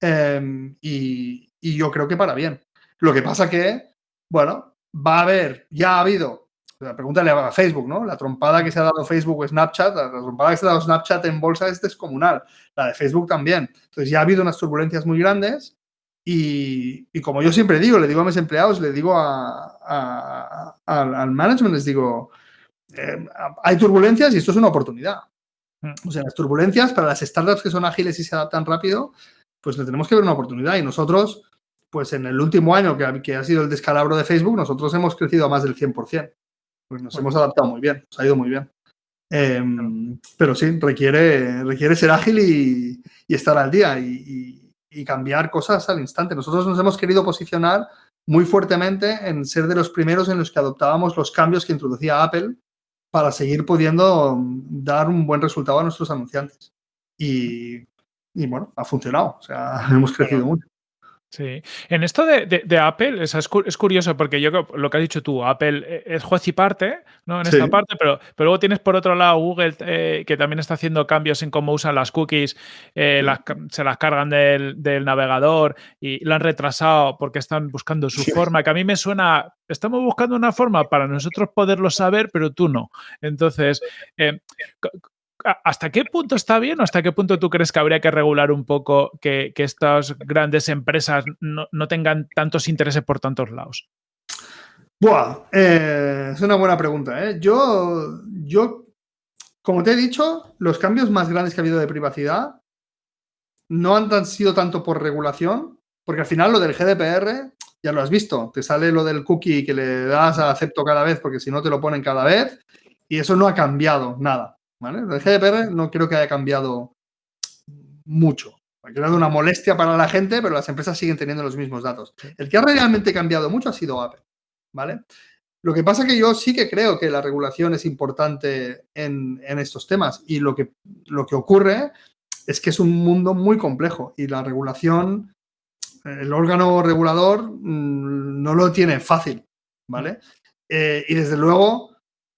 [SPEAKER 1] em, y, yo creo que para bien. Lo que pasa que, bueno, va a haber, ya ha habido, pregúntale a Facebook, ¿no? La trompada que se ha dado Facebook o Snapchat, la trompada que se ha dado Snapchat en bolsa es descomunal. La de Facebook también. Entonces ya ha habido unas turbulencias muy grandes y, como yo siempre digo, le digo a mis empleados, le digo a, al management, les digo, eh, hay turbulencias y esto es una oportunidad. Mm. O sea, las turbulencias para las startups que son ágiles y se adaptan rápido, pues le tenemos que ver una oportunidad. Y nosotros, pues en el último año que, que ha sido el descalabro de Facebook, nosotros hemos crecido a más del 100%. Pues nos hemos adaptado muy bien, nos ha ido muy bien. Em, pero sí, requiere, requiere ser ágil y, estar al día. y y cambiar cosas al instante. Nosotros nos hemos querido posicionar muy fuertemente en ser de los primeros en los que adoptábamos los cambios que introducía Apple para seguir pudiendo dar un buen resultado a nuestros anunciantes. Y, y bueno, ha funcionado. O sea, hemos crecido mucho.
[SPEAKER 2] Sí. En esto de, Apple, es, es, curioso porque yo lo que has dicho tú, Apple eh, es juez y parte, ¿no? En esta parte, pero, pero luego tienes por otro lado Google eh, que también está haciendo cambios en cómo usan las cookies, eh, se las cargan del, navegador y la han retrasado porque están buscando su forma, que a mí me suena, estamos buscando una forma para nosotros poderlo saber, pero tú no. Entonces, ¿Hasta qué punto está bien o hasta qué punto tú crees que habría que regular un poco que, estas grandes empresas no, tengan tantos intereses por tantos lados?
[SPEAKER 1] Buah, eh, es una buena pregunta. ¿eh? Yo, yo, como te he dicho, los cambios más grandes que ha habido de privacidad no han sido tanto por regulación, porque al final lo del GDPR, ya lo has visto, te sale lo del cookie que le das a acepto cada vez, porque si no te lo ponen cada vez, y eso no ha cambiado nada. El GDPR no creo que haya cambiado mucho. Ha creado una molestia para la gente, pero las empresas siguen teniendo los mismos datos. El que ha realmente cambiado mucho ha sido Apple, ¿vale? Lo que pasa es que yo sí que creo que la regulación es importante en, estos temas y lo que, lo que ocurre es que es un mundo muy complejo y la regulación, el órgano regulador mm, no lo tiene fácil, ¿vale? Eh, y desde luego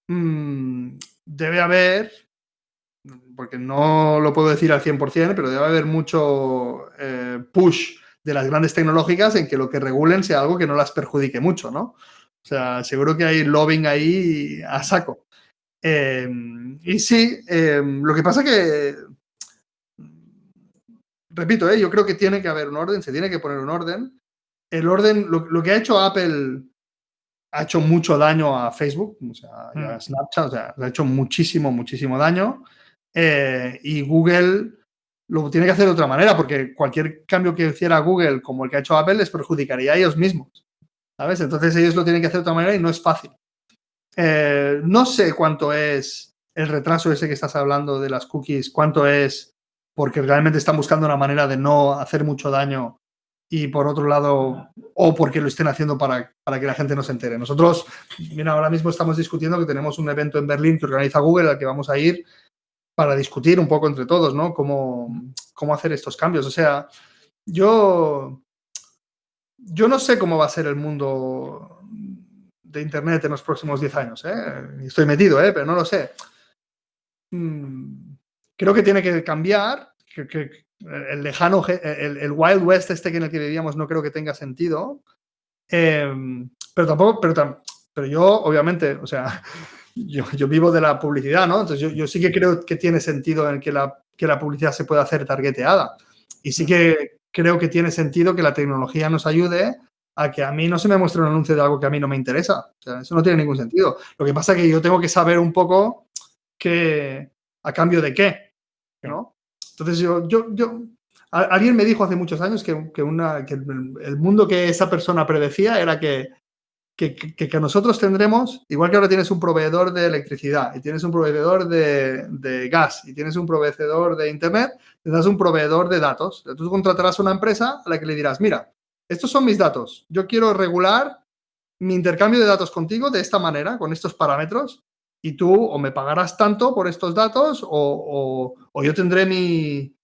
[SPEAKER 1] mm, debe haber porque no lo puedo decir al 100%, pero debe haber mucho eh, push de las grandes tecnológicas en que lo que regulen sea algo que no las perjudique mucho, ¿no? O sea, seguro que hay lobbying ahí a saco. Em, y sí, em, lo que pasa que, repito, eh, yo creo que tiene que haber un orden, se tiene que poner un orden. El orden, lo, que ha hecho Apple ha hecho mucho daño a Facebook, o sea, a mm. Snapchat, o sea, ha hecho muchísimo, muchísimo daño. Eh, y Google lo tiene que hacer de otra manera, porque cualquier cambio que hiciera Google, como el que ha hecho Apple, les perjudicaría a ellos mismos. ¿Sabes? Entonces ellos lo tienen que hacer de otra manera y no es fácil. Eh, no sé cuánto es el retraso ese que estás hablando de las cookies, cuánto es porque realmente están buscando una manera de no hacer mucho daño y por otro lado, o porque lo estén haciendo para, para, que la gente no se entere. Nosotros, mira, ahora mismo estamos discutiendo que tenemos un evento en Berlín que organiza Google al que vamos a ir para discutir un poco entre todos, ¿no? Cómo, cómo hacer estos cambios. O sea, yo, yo no sé cómo va a ser el mundo de Internet en los próximos 10 años. ¿eh? Estoy metido, ¿eh? pero no lo sé. Mm, creo que tiene que cambiar. Que, el lejano, el, Wild West este que en el que vivíamos no creo que tenga sentido. Em, pero tampoco, pero, pero yo, obviamente, o sea, yo, yo, vivo de la publicidad, ¿no? Entonces yo, yo, sí que creo que tiene sentido en que la, que la publicidad se pueda hacer targeteada. Y sí que creo que tiene sentido que la tecnología nos ayude a que a mí no se me muestre un anuncio de algo que a mí no me interesa. O sea, eso no tiene ningún sentido. Lo que pasa es que yo tengo que saber un poco que, a cambio de qué, ¿no? Entonces yo, yo, yo, alguien me dijo hace muchos años que, que, una, que el mundo que esa persona predecía era que, que, nosotros tendremos, igual que ahora tienes un proveedor de electricidad y tienes un proveedor de, gas y tienes un proveedor de internet, tendrás un proveedor de datos. Tú contratarás una empresa a la que le dirás, mira, estos son mis datos. Yo quiero regular mi intercambio de datos contigo de esta manera, con estos parámetros, y tú o me pagarás tanto por estos datos o, o, yo tendré mi,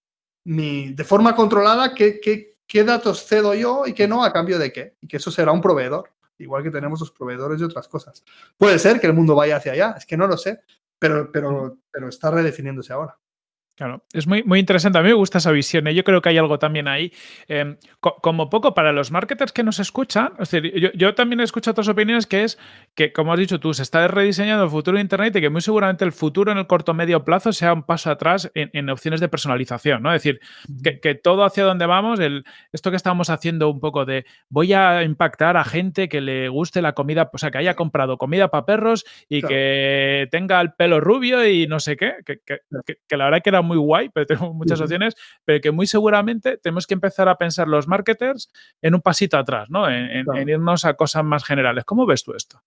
[SPEAKER 1] mi, de forma controlada qué, qué, qué datos cedo yo y qué no a cambio de qué. Y que eso será un proveedor, igual que tenemos los proveedores de otras cosas. Puede ser que el mundo vaya hacia allá, es que no lo sé, pero, pero, pero está redefiniéndose ahora.
[SPEAKER 2] Claro, es muy, muy interesante. A mí me gusta esa visión. ¿eh? Yo creo que hay algo también ahí. Em, como poco para los marketers que nos escuchan, es decir, yo, también he escuchado otras opiniones que es que, como has dicho tú, se está rediseñando el futuro de Internet y que muy seguramente el futuro en el corto medio plazo sea un paso atrás en, opciones de personalización. ¿no? Es decir, que, todo hacia donde vamos, el, esto que estamos haciendo un poco de voy a impactar a gente que le guste la comida, o sea, que haya comprado comida para perros y que tenga el pelo rubio y no sé qué, que, que la verdad que era muy guay, pero tenemos muchas opciones, pero que muy seguramente tenemos que empezar a pensar los marketers en un pasito atrás, ¿no? En, irnos a cosas más generales. ¿Cómo ves tú esto?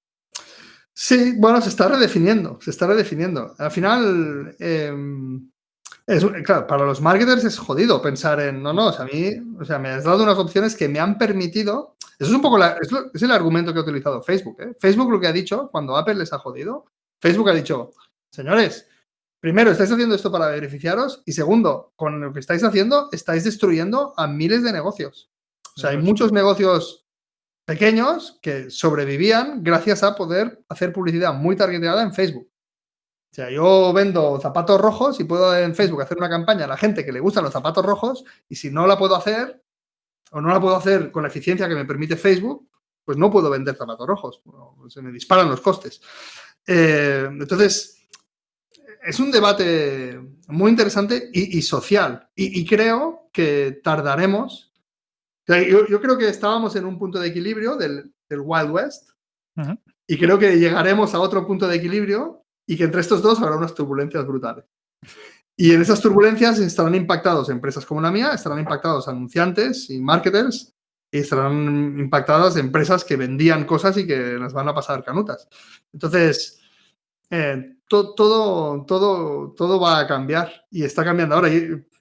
[SPEAKER 1] Sí, bueno, se está redefiniendo, se está redefiniendo. Al final, em, es, claro, para los marketers es jodido pensar en, no, no, o sea, a mí, o sea, me has dado unas opciones que me han permitido, eso es un poco, la, es, el argumento que ha utilizado Facebook. ¿eh? Facebook lo que ha dicho, cuando Apple les ha jodido, Facebook ha dicho, señores, primero, estáis haciendo esto para beneficiaros y segundo, con lo que estáis haciendo, estáis destruyendo a miles de negocios. O sea, hay muchos negocios pequeños que sobrevivían gracias a poder hacer publicidad muy targetada en Facebook. O sea, yo vendo zapatos rojos y puedo en Facebook hacer una campaña a la gente que le gustan los zapatos rojos y si no la puedo hacer o no la puedo hacer con la eficiencia que me permite Facebook, pues no puedo vender zapatos rojos. Se me disparan los costes. Eh, entonces, es un debate muy interesante y, social. Y, creo que tardaremos. yo, creo que estábamos en un punto de equilibrio del, Wild West. Y creo que llegaremos a otro punto de equilibrio y que entre estos dos habrá unas turbulencias brutales. Y en esas turbulencias estarán impactados empresas como la mía, estarán impactados anunciantes y marketers, y estarán impactadas empresas que vendían cosas y que las van a pasar canutas. Entonces, eh, todo, todo, todo va a cambiar y está cambiando ahora.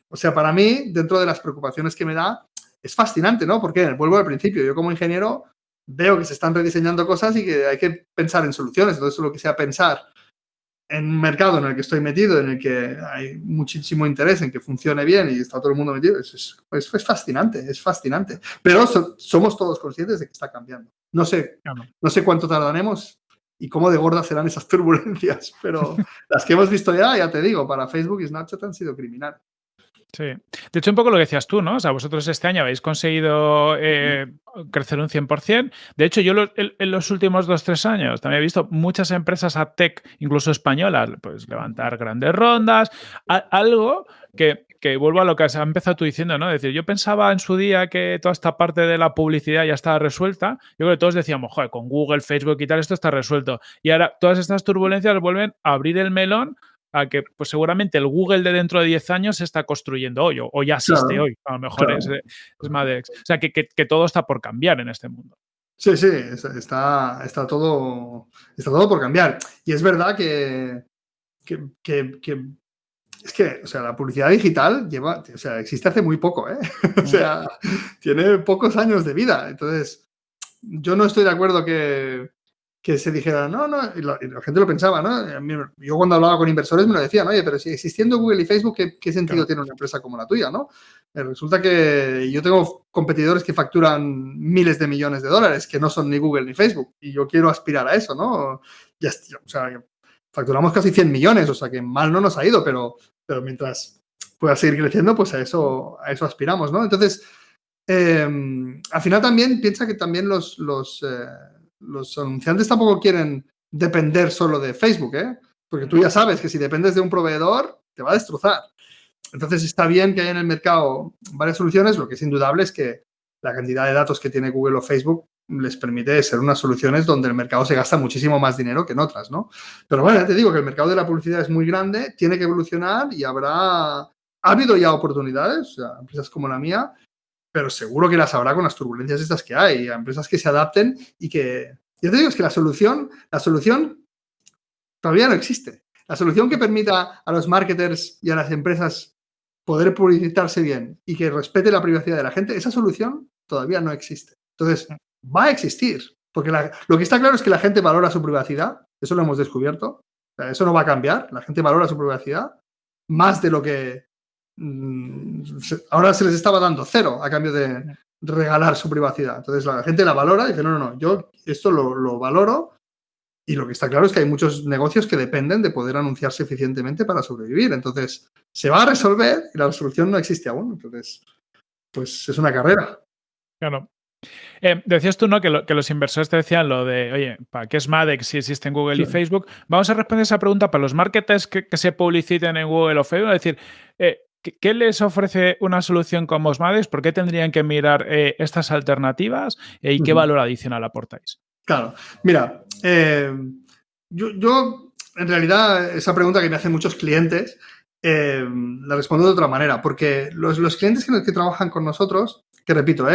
[SPEAKER 1] o sea, para mí, dentro de las preocupaciones que me da, es fascinante, ¿no? Porque, vuelvo al principio, yo como ingeniero veo que se están rediseñando cosas y que hay que pensar en soluciones. Entonces, lo que sea pensar en un mercado en el que estoy metido, en el que hay muchísimo interés en que funcione bien y está todo el mundo metido, es, es, fascinante, es fascinante. Pero somos todos conscientes de que está cambiando. No sé, no sé cuánto tardaremos, y cómo de gordas serán esas turbulencias. Pero las que hemos visto ya, ya te digo, para Facebook y Snapchat han sido criminales.
[SPEAKER 2] Sí. De hecho, un poco lo que decías tú, ¿no? O sea, vosotros este año habéis conseguido eh, crecer un 100%. De hecho, yo en, los últimos dos, tres años también he visto muchas empresas a tech, incluso españolas, pues levantar grandes rondas, algo que que vuelvo a lo que has empezado tú diciendo, ¿no? Es decir, yo pensaba en su día que toda esta parte de la publicidad ya estaba resuelta. Yo creo que todos decíamos, joder, con Google, Facebook y tal, esto está resuelto. Y ahora todas estas turbulencias vuelven a abrir el melón a que pues seguramente el Google de dentro de 10 años se está construyendo hoy o, ya existe hoy. A lo mejor es, es Madex. O sea, que, todo está por cambiar en este mundo.
[SPEAKER 1] Sí, sí, está, está, todo, está todo por cambiar. Y es verdad que, que es que, o sea, la publicidad digital lleva, o sea, existe hace muy poco, ¿eh? o sea, tiene pocos años de vida. Entonces, yo no estoy de acuerdo que, que se dijera, no, no, y la, gente lo pensaba, ¿no? Yo cuando hablaba con inversores me lo decían, oye, pero si existiendo Google y Facebook, ¿qué, sentido tiene una empresa como la tuya, no? Eh, resulta que yo tengo competidores que facturan miles de millones de dólares, que no son ni Google ni Facebook, y yo quiero aspirar a eso, ¿no? Ya, o sea, facturamos casi 100 millones, o sea, que mal no nos ha ido, pero, pero mientras pueda seguir creciendo, pues a eso, a eso aspiramos, ¿no? Entonces, em, al final también piensa que también los... los eh, los anunciantes tampoco quieren depender solo de Facebook, ¿eh? Porque tú ya sabes que si dependes de un proveedor, te va a destrozar. Entonces está bien que haya en el mercado varias soluciones, lo que es indudable es que la cantidad de datos que tiene Google o Facebook les permite ser unas soluciones donde el mercado se gasta muchísimo más dinero que en otras, ¿no? Pero bueno, ya te digo que el mercado de la publicidad es muy grande, tiene que evolucionar y habrá, ha habido ya oportunidades, o sea, empresas como la mía, pero seguro que las habrá con las turbulencias estas que hay, a empresas que se adapten y que... Yo te digo, es que la solución, la solución todavía no existe. La solución que permita a los marketers y a las empresas poder publicitarse bien y que respete la privacidad de la gente, esa solución todavía no existe. Entonces, va a existir, porque lo que está claro es que la gente valora su privacidad, eso lo hemos descubierto, eso no va a cambiar, la gente valora su privacidad más de lo que Mm, ahora se les estaba dando cero a cambio de regalar su privacidad. Entonces la gente la valora y dice, no, no, no, yo esto lo, valoro y lo que está claro es que hay muchos negocios que dependen de poder anunciarse eficientemente para sobrevivir. Entonces se va a resolver y la resolución no existe aún. Entonces, pues es una carrera.
[SPEAKER 2] Claro. Eh, decías tú, ¿no? Que, los inversores te decían lo de, oye, ¿para qué es Madex si existen Google y Facebook? Vamos a responder esa pregunta para los marketers que, se publiciten en Google o Facebook. Es decir, eh, ¿Qué les ofrece una solución como Osmades? ¿Por qué tendrían que mirar eh, estas alternativas eh, y qué valor adicional aportáis?
[SPEAKER 1] Claro, mira, eh, yo, en realidad esa pregunta que me hacen muchos clientes la respondo de otra manera, porque los, clientes que, que, trabajan con nosotros, que repito,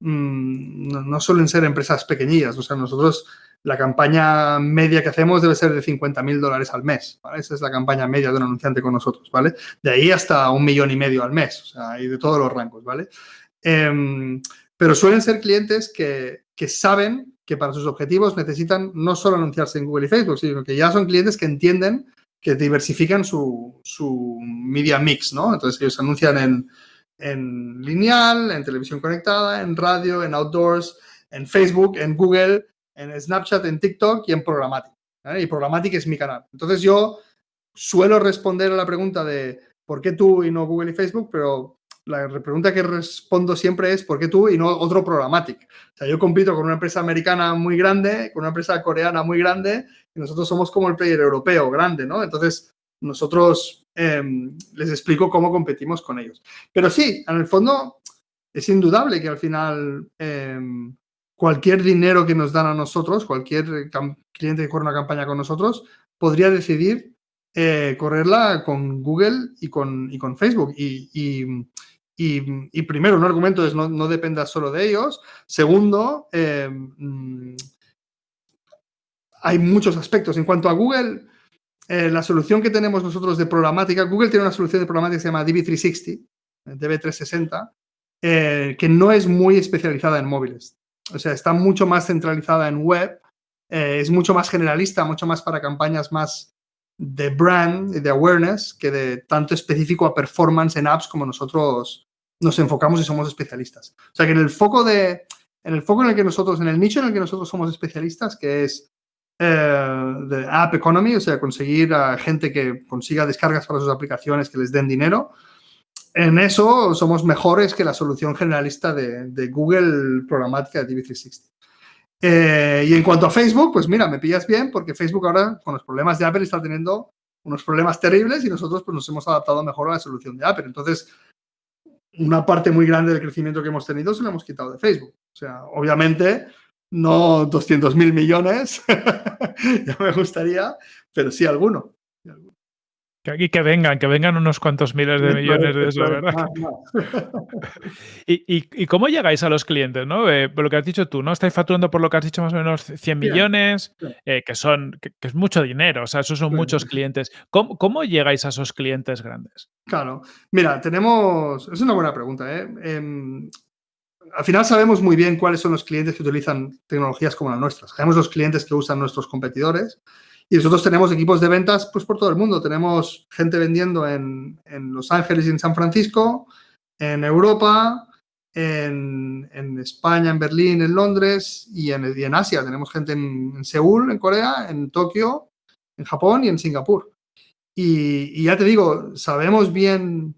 [SPEAKER 1] mm, no, suelen ser empresas pequeñillas, o sea, nosotros la campaña media que hacemos debe ser de 50 mil dólares al mes. Esa es la campaña media de un anunciante con nosotros, ¿vale? De ahí hasta un millón y medio al mes, o sea, y de todos los rangos, ¿vale? Em, pero suelen ser clientes que, saben que para sus objetivos necesitan no solo anunciarse en Google y Facebook, sino que ya son clientes que entienden que diversifican su, media mix, ¿no? Entonces ellos anuncian en, en lineal, en televisión conectada, en radio, en outdoors, en Facebook, en Google en Snapchat, en TikTok y en Programmatic. Y Programmatic es mi canal. Entonces yo suelo responder a la pregunta de ¿por qué tú y no Google y Facebook? Pero la pregunta que respondo siempre es ¿por qué tú y no otro Programmatic? O sea, yo compito con una empresa americana muy grande, con una empresa coreana muy grande y nosotros somos como el player europeo grande, ¿no? Entonces nosotros em, les explico cómo competimos con ellos. Pero sí, en el fondo es indudable que al final em, cualquier dinero que nos dan a nosotros, cualquier cliente que corre una campaña con nosotros, podría decidir eh, correrla con Google y con, Facebook. Y, primero, un argumento es no, no dependa solo de ellos. Segundo, em, hay muchos aspectos. En cuanto a Google, eh, la solución que tenemos nosotros de programática, Google tiene una solución de programática que se llama DB360, DB360, eh, que no es muy especializada en móviles o sea, está mucho más centralizada en web, eh, es mucho más generalista, mucho más para campañas más de brand y de awareness que de tanto específico a performance en apps como nosotros nos enfocamos y somos especialistas. O sea, que en el foco de, en el foco en el que nosotros, en el nicho en el que nosotros somos especialistas, que es eh, de app economy, o sea, conseguir a gente que consiga descargas para sus aplicaciones que les den dinero, en eso somos mejores que la solución generalista de, Google programática de DB360. Eh, y en cuanto a Facebook, pues mira, me pillas bien porque Facebook ahora con los problemas de Apple está teniendo unos problemas terribles y nosotros pues nos hemos adaptado mejor a la solución de Apple. Entonces, una parte muy grande del crecimiento que hemos tenido se lo hemos quitado de Facebook. O sea, obviamente no 200 mil millones, ya me gustaría, pero sí alguno.
[SPEAKER 2] Y que vengan, que vengan unos cuantos miles de millones de eso, ¿verdad? ¿Y, cómo llegáis a los clientes? ¿no? Eh, por lo que has dicho tú, ¿no? Estáis facturando por lo que has dicho más o menos 100 millones, eh, que son que, es mucho dinero, o sea, esos son muchos clientes. ¿Cómo, llegáis a esos clientes grandes?
[SPEAKER 1] Claro, mira, tenemos, es una buena pregunta, ¿eh? Al final sabemos muy bien cuáles son los clientes que utilizan tecnologías como las nuestras. Sabemos los clientes que usan nuestros competidores y nosotros tenemos equipos de ventas pues, por todo el mundo. Tenemos gente vendiendo en, Los Ángeles y en San Francisco, en Europa, en, España, en Berlín, en Londres y en, en Asia. Tenemos gente en, Seúl, en Corea, en Tokio, en Japón y en Singapur. Y, ya te digo, sabemos bien,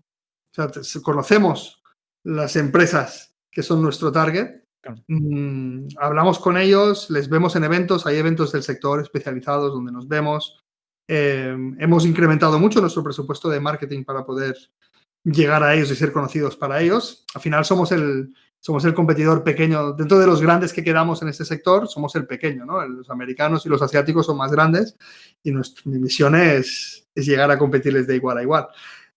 [SPEAKER 1] conocemos las empresas que son nuestro target. Mm, hablamos con ellos, les vemos en eventos, hay eventos del sector especializados donde nos vemos. Eh, hemos incrementado mucho nuestro presupuesto de marketing para poder llegar a ellos y ser conocidos para ellos. Al final somos el, somos el competidor pequeño, dentro de los grandes que quedamos en este sector, somos el pequeño, ¿no? Los americanos y los asiáticos son más grandes y nuestra, mi misión es, es llegar a competirles de igual a igual.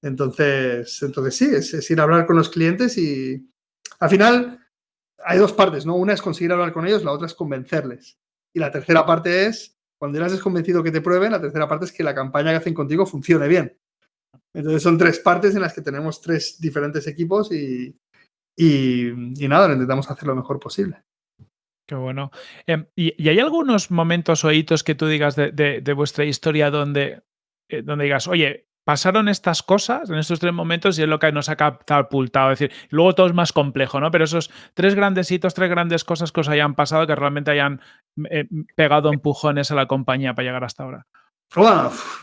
[SPEAKER 1] Entonces, entonces sí, es, ir a hablar con los clientes y al final hay dos partes, ¿no? Una es conseguir hablar con ellos, la otra es convencerles. Y la tercera parte es, cuando ya has convencido que te prueben, la tercera parte es que la campaña que hacen contigo funcione bien. Entonces son tres partes en las que tenemos tres diferentes equipos y, y, nada, lo intentamos hacer lo mejor posible.
[SPEAKER 2] Qué bueno. Em, ¿y, hay algunos momentos o hitos que tú digas de, vuestra historia donde, eh, donde digas, oye, pasaron estas cosas en estos tres momentos y es lo que nos ha catapultado. Es decir, luego todo es más complejo, ¿no? Pero esos tres grandes hitos, tres grandes cosas que os hayan pasado que realmente hayan eh, pegado empujones a la compañía para llegar hasta ahora.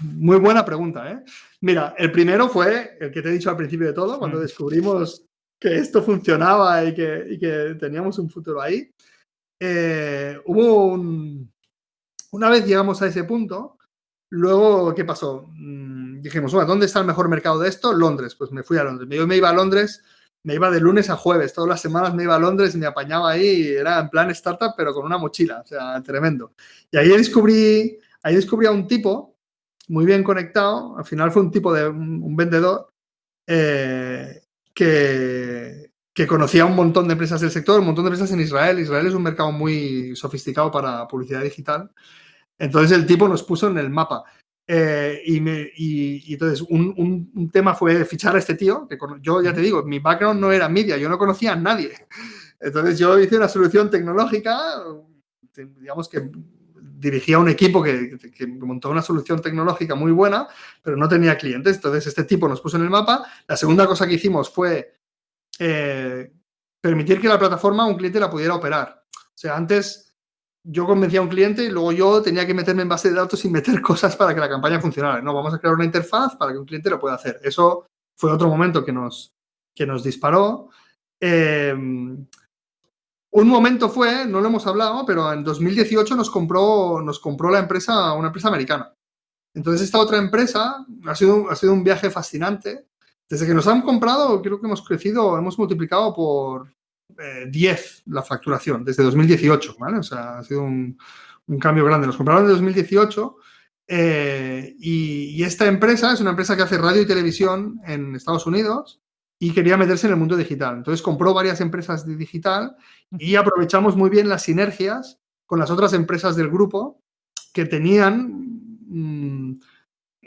[SPEAKER 1] Muy buena pregunta, ¿eh? Mira, el primero fue el que te he dicho al principio de todo, cuando mm. descubrimos que esto funcionaba y que, que teníamos un futuro ahí. Eh, hubo un... Una vez llegamos a ese punto, luego, ¿qué pasó? Mm, dijimos, ¿dónde está el mejor mercado de esto? Londres. Pues me fui a Londres. Yo me iba a Londres, me iba de lunes a jueves. Todas las semanas me iba a Londres y me apañaba ahí. era en plan startup, pero con una mochila. O sea, tremendo. Y ahí descubrí Ahí descubrí a un tipo muy bien conectado, al final fue un tipo de un, vendedor eh, que, que conocía un montón de empresas del sector, un montón de empresas en Israel. Israel es un mercado muy sofisticado para publicidad digital. Entonces el tipo nos puso en el mapa. Eh, y, me, y, entonces un, un, tema fue fichar a este tío, que yo ya te digo, mi background no era media, yo no conocía a nadie. Entonces yo hice una solución tecnológica, digamos que dirigía un equipo que, montó una solución tecnológica muy buena, pero no tenía clientes. Entonces, este tipo nos puso en el mapa. La segunda cosa que hicimos fue eh, permitir que la plataforma un cliente la pudiera operar. O sea, antes yo convencía a un cliente y luego yo tenía que meterme en base de datos y meter cosas para que la campaña funcionara. No, vamos a crear una interfaz para que un cliente lo pueda hacer. Eso fue otro momento que nos, que nos disparó. Eh, un momento fue, no lo hemos hablado, pero en 2018 nos compró, nos compró la empresa, una empresa americana. Entonces esta otra empresa ha sido, ha sido un viaje fascinante. Desde que nos han comprado, creo que hemos crecido, hemos multiplicado por 10 eh, la facturación desde 2018, ¿vale? O sea, ha sido un, cambio grande. Nos compraron en 2018 eh, y, y, esta empresa es una empresa que hace radio y televisión en Estados Unidos y quería meterse en el mundo digital. Entonces compró varias empresas de digital y aprovechamos muy bien las sinergias con las otras empresas del grupo que tenían mm,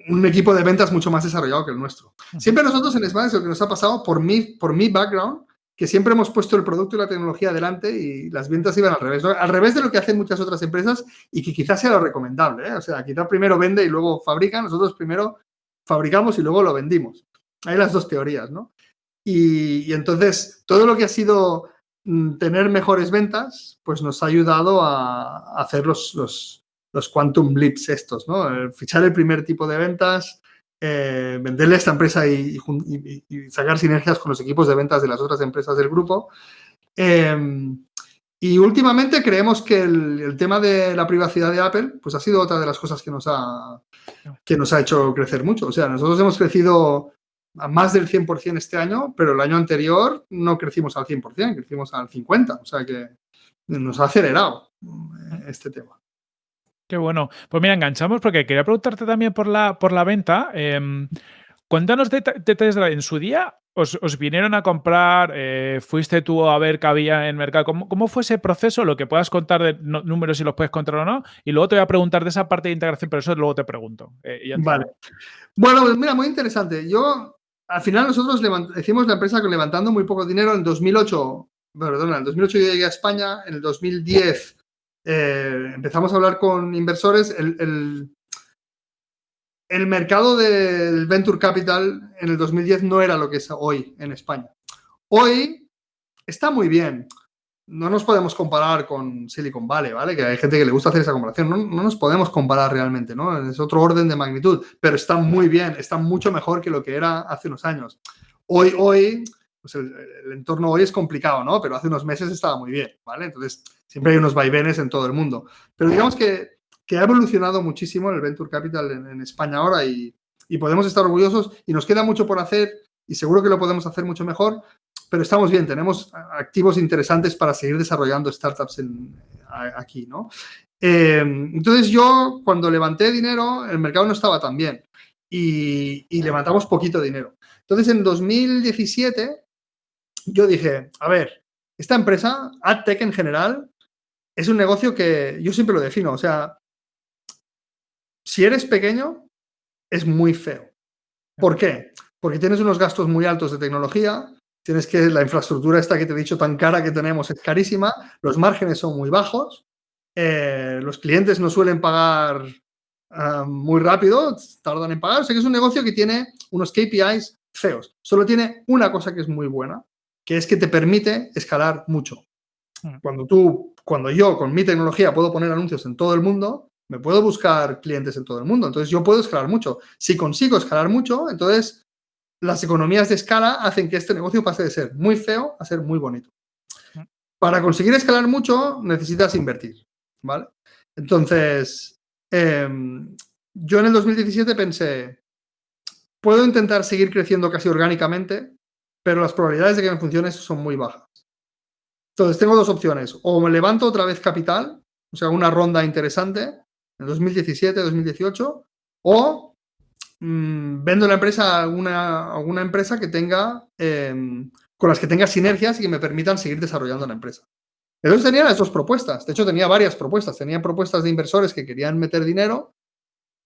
[SPEAKER 1] un equipo de ventas mucho más desarrollado que el nuestro. Siempre nosotros en Smash lo que nos ha pasado por mi, por mi background, que siempre hemos puesto el producto y la tecnología adelante y las ventas iban al revés. Al revés de lo que hacen muchas otras empresas y que quizás sea lo recomendable. ¿eh? O sea, quizás primero vende y luego fabrica, nosotros primero fabricamos y luego lo vendimos. Hay las dos teorías, ¿no? Y, entonces, todo lo que ha sido mm, tener mejores ventas, pues nos ha ayudado a, hacer los, los, quantum blips estos, ¿no? fichar el primer tipo de ventas, eh, venderle a esta empresa y, sacar sinergias con los equipos de ventas de las otras empresas del grupo. Em, y últimamente creemos que el, tema de la privacidad de Apple pues ha sido otra de las cosas que nos ha, que nos ha hecho crecer mucho. O sea, nosotros hemos crecido a más del 100% este año, pero el año anterior no crecimos al 100%, crecimos al 50%, o sea que nos ha acelerado eh, este tema.
[SPEAKER 2] Qué bueno. Pues mira, enganchamos porque quería preguntarte también por la, por la venta. Eh, cuéntanos detalles de, en su día. Os, vinieron a comprar, eh, fuiste tú a ver qué había en mercado. ¿Cómo, fue ese proceso? Lo que puedas contar de números, si los puedes contar o no. Y luego te voy a preguntar de esa parte de integración, pero eso luego te pregunto.
[SPEAKER 1] vale. Bueno, pues mira, muy interesante. Yo al final nosotros hicimos la empresa levantando muy poco dinero. En 2008 perdona, en el 2008 yo llegué a España, en el 2010 eh, empezamos a hablar con inversores. El, el, mercado del Venture Capital en el 2010 no era lo que es hoy en España. Hoy está muy bien. No nos podemos comparar con Silicon Valley, ¿vale? Que hay gente que le gusta hacer esa comparación. No, no nos podemos comparar realmente, ¿no? Es otro orden de magnitud, pero está muy bien, está mucho mejor que lo que era hace unos años. Hoy, hoy, pues el, entorno hoy es complicado, ¿no? Pero hace unos meses estaba muy bien, ¿vale? Entonces, siempre hay unos vaivenes en todo el mundo. Pero digamos que, que ha evolucionado muchísimo el Venture Capital en, España ahora y, y, podemos estar orgullosos y nos queda mucho por hacer y seguro que lo podemos hacer mucho mejor, pero estamos bien, tenemos activos interesantes para seguir desarrollando startups aquí, ¿no? Eh, entonces yo, cuando levanté dinero, el mercado no estaba tan bien y, y levantamos poquito dinero. Entonces, en 2017, yo dije, a ver, esta empresa, AdTech en general, es un negocio que yo siempre lo defino. O sea, si eres pequeño, es muy feo. ¿Por qué? Porque tienes unos gastos muy altos de tecnología, tienes que la infraestructura esta que te he dicho tan cara que tenemos es carísima, los márgenes son muy bajos, eh, los clientes no suelen pagar ah, muy rápido, tardan en pagar. O sea que es un negocio que tiene unos KPIs feos. Solo tiene una cosa que es muy buena, que es que te permite escalar mucho. Hmm. Cuando tú, cuando yo con mi tecnología puedo poner anuncios en todo el mundo, me puedo buscar clientes en todo el mundo. Entonces yo puedo escalar mucho. Si consigo escalar mucho, entonces las economías de escala hacen que este negocio pase de ser muy feo a ser muy bonito. Hmm. Para conseguir escalar mucho necesitas invertir, ¿vale? Entonces, em, yo en el 2017 pensé, Puedo intentar seguir creciendo casi orgánicamente, pero las probabilidades de que me funcione son muy bajas. Entonces, tengo dos opciones. O me levanto otra vez capital, o sea, una ronda interesante en 2017, 2018, o mmm, vendo la empresa a alguna, alguna empresa que tenga, eh, con las que tenga sinergias y que me permitan seguir desarrollando la empresa. Entonces tenía las dos propuestas. De hecho, tenía varias propuestas. Tenía propuestas de inversores que querían meter dinero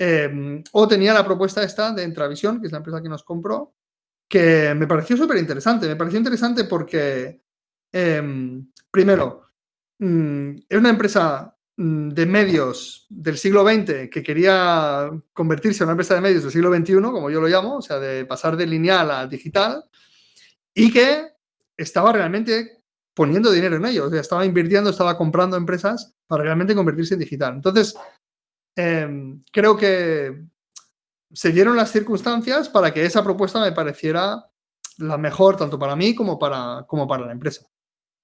[SPEAKER 1] Em, o tenía la propuesta esta de Entravisión, que es la empresa que nos compró, que me pareció súper interesante. Me pareció interesante porque, em, primero, mm, es una empresa mm, de medios del siglo XX que quería convertirse en una empresa de medios del siglo XXI, como yo lo llamo, o sea, de pasar de lineal a digital, y que estaba realmente poniendo dinero en ello, o sea, estaba invirtiendo, estaba comprando empresas para realmente convertirse en digital. Entonces, Em, creo que se dieron las circunstancias para que esa propuesta me pareciera la mejor tanto para mí como para, como para la empresa.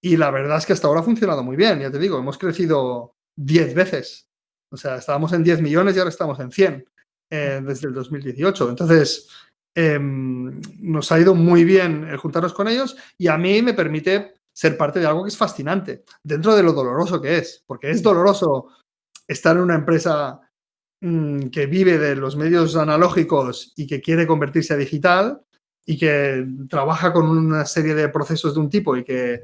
[SPEAKER 1] Y la verdad es que hasta ahora ha funcionado muy bien, ya te digo, hemos crecido 10 veces. O sea, estábamos en 10 millones y ahora estamos en 100 eh, desde el 2018. Entonces, em, nos ha ido muy bien el juntarnos con ellos y a mí me permite ser parte de algo que es fascinante, dentro de lo doloroso que es, porque es doloroso estar en una empresa Mm, que vive de los medios analógicos y que quiere convertirse a digital y que trabaja con una serie de procesos de un tipo y que,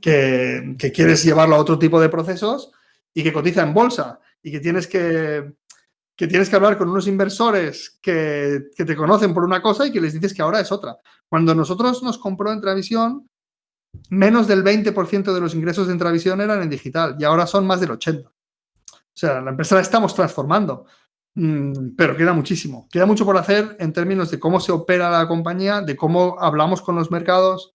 [SPEAKER 1] que, quieres llevarlo a otro tipo de procesos y que cotiza en bolsa y que tienes que, que tienes que hablar con unos inversores que, que, te conocen por una cosa y que les dices que ahora es otra. Cuando nosotros nos compró Entravisión, menos del 20% de los ingresos de Entravisión eran en digital y ahora son más del 80%. O sea, la empresa la estamos transformando, mm, pero queda muchísimo. Queda mucho por hacer en términos de cómo se opera la compañía, de cómo hablamos con los mercados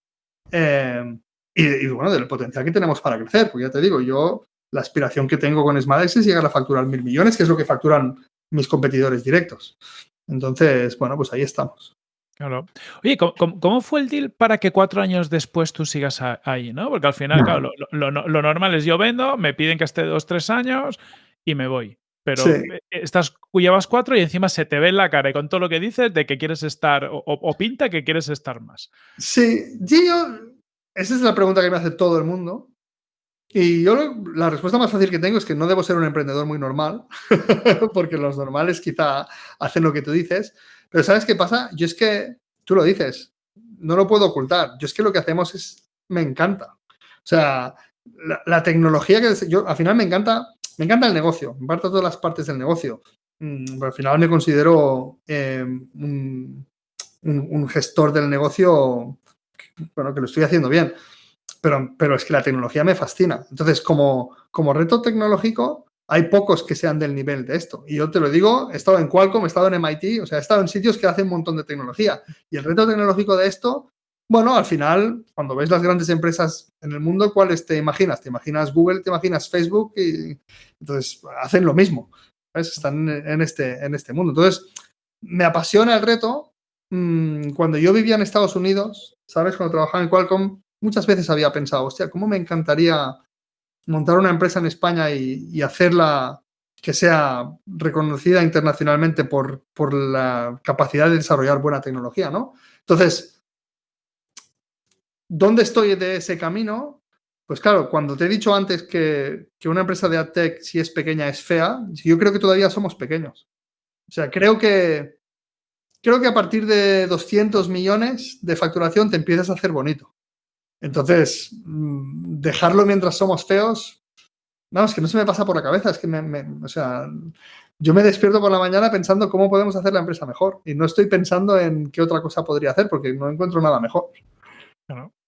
[SPEAKER 1] eh, y, bueno, del potencial que tenemos para crecer. Porque ya te digo, yo la aspiración que tengo con Smadex es llegar a facturar mil millones, que es lo que facturan mis competidores directos. Entonces, bueno, pues ahí estamos.
[SPEAKER 2] Claro. Oye, ¿cómo, fue el deal para que cuatro años después tú sigas ahí? ¿no? Porque al final, claro, lo, normal es yo vendo, me piden que esté dos, tres años y me voy. Pero e, estás, llevas cuatro y encima se te ve en la cara y con todo lo que dices de que quieres estar o, pinta que quieres estar más.
[SPEAKER 1] Sí, yo, esa es la pregunta que me hace todo el mundo. Y yo la respuesta más fácil que tengo es que no debo ser un emprendedor muy normal, porque los normales quizá hacen lo que tú dices. Pero ¿sabes qué pasa? Yo es que, tú lo dices, no lo puedo ocultar. Yo es que lo que hacemos es, me encanta. O sea, la, tecnología que yo, al final me encanta me encanta el negocio, me encanta todas las partes del negocio. Mm, al final me considero eh, un, gestor del negocio, bueno, que lo estoy haciendo bien. pero, pero es que la tecnología me fascina. Entonces, como, como reto tecnológico, hay pocos que sean del nivel de esto. Y yo te lo digo, he estado en Qualcomm, he estado en MIT, o sea, he estado en sitios que hacen un montón de tecnología. Y el reto tecnológico de esto, bueno, al final, cuando ves las grandes empresas en el mundo, ¿cuáles te imaginas? Te imaginas Google, te imaginas Facebook y entonces hacen lo mismo. Están en este, en este mundo. Entonces, me apasiona el reto. Mm, cuando yo vivía en Estados Unidos, ¿sabes? Cuando trabajaba en Qualcomm, muchas veces había pensado, hostia, ¿cómo me encantaría montar una empresa en España y, hacerla que sea reconocida internacionalmente por, por, la capacidad de desarrollar buena tecnología, ¿no? Entonces, ¿dónde estoy de ese camino? Pues claro, cuando te he dicho antes que, que una empresa de AdTech, si es pequeña, es fea, yo creo que todavía somos pequeños. O sea, creo que, creo que a partir de 200 millones de facturación te empiezas a hacer bonito. Entonces, mm, dejarlo mientras somos feos, no, es que no se me pasa por la cabeza, es que me, o sea, yo me despierto por la mañana pensando cómo podemos hacer la empresa mejor y no estoy pensando en qué otra cosa podría hacer porque no encuentro nada mejor.
[SPEAKER 2] E,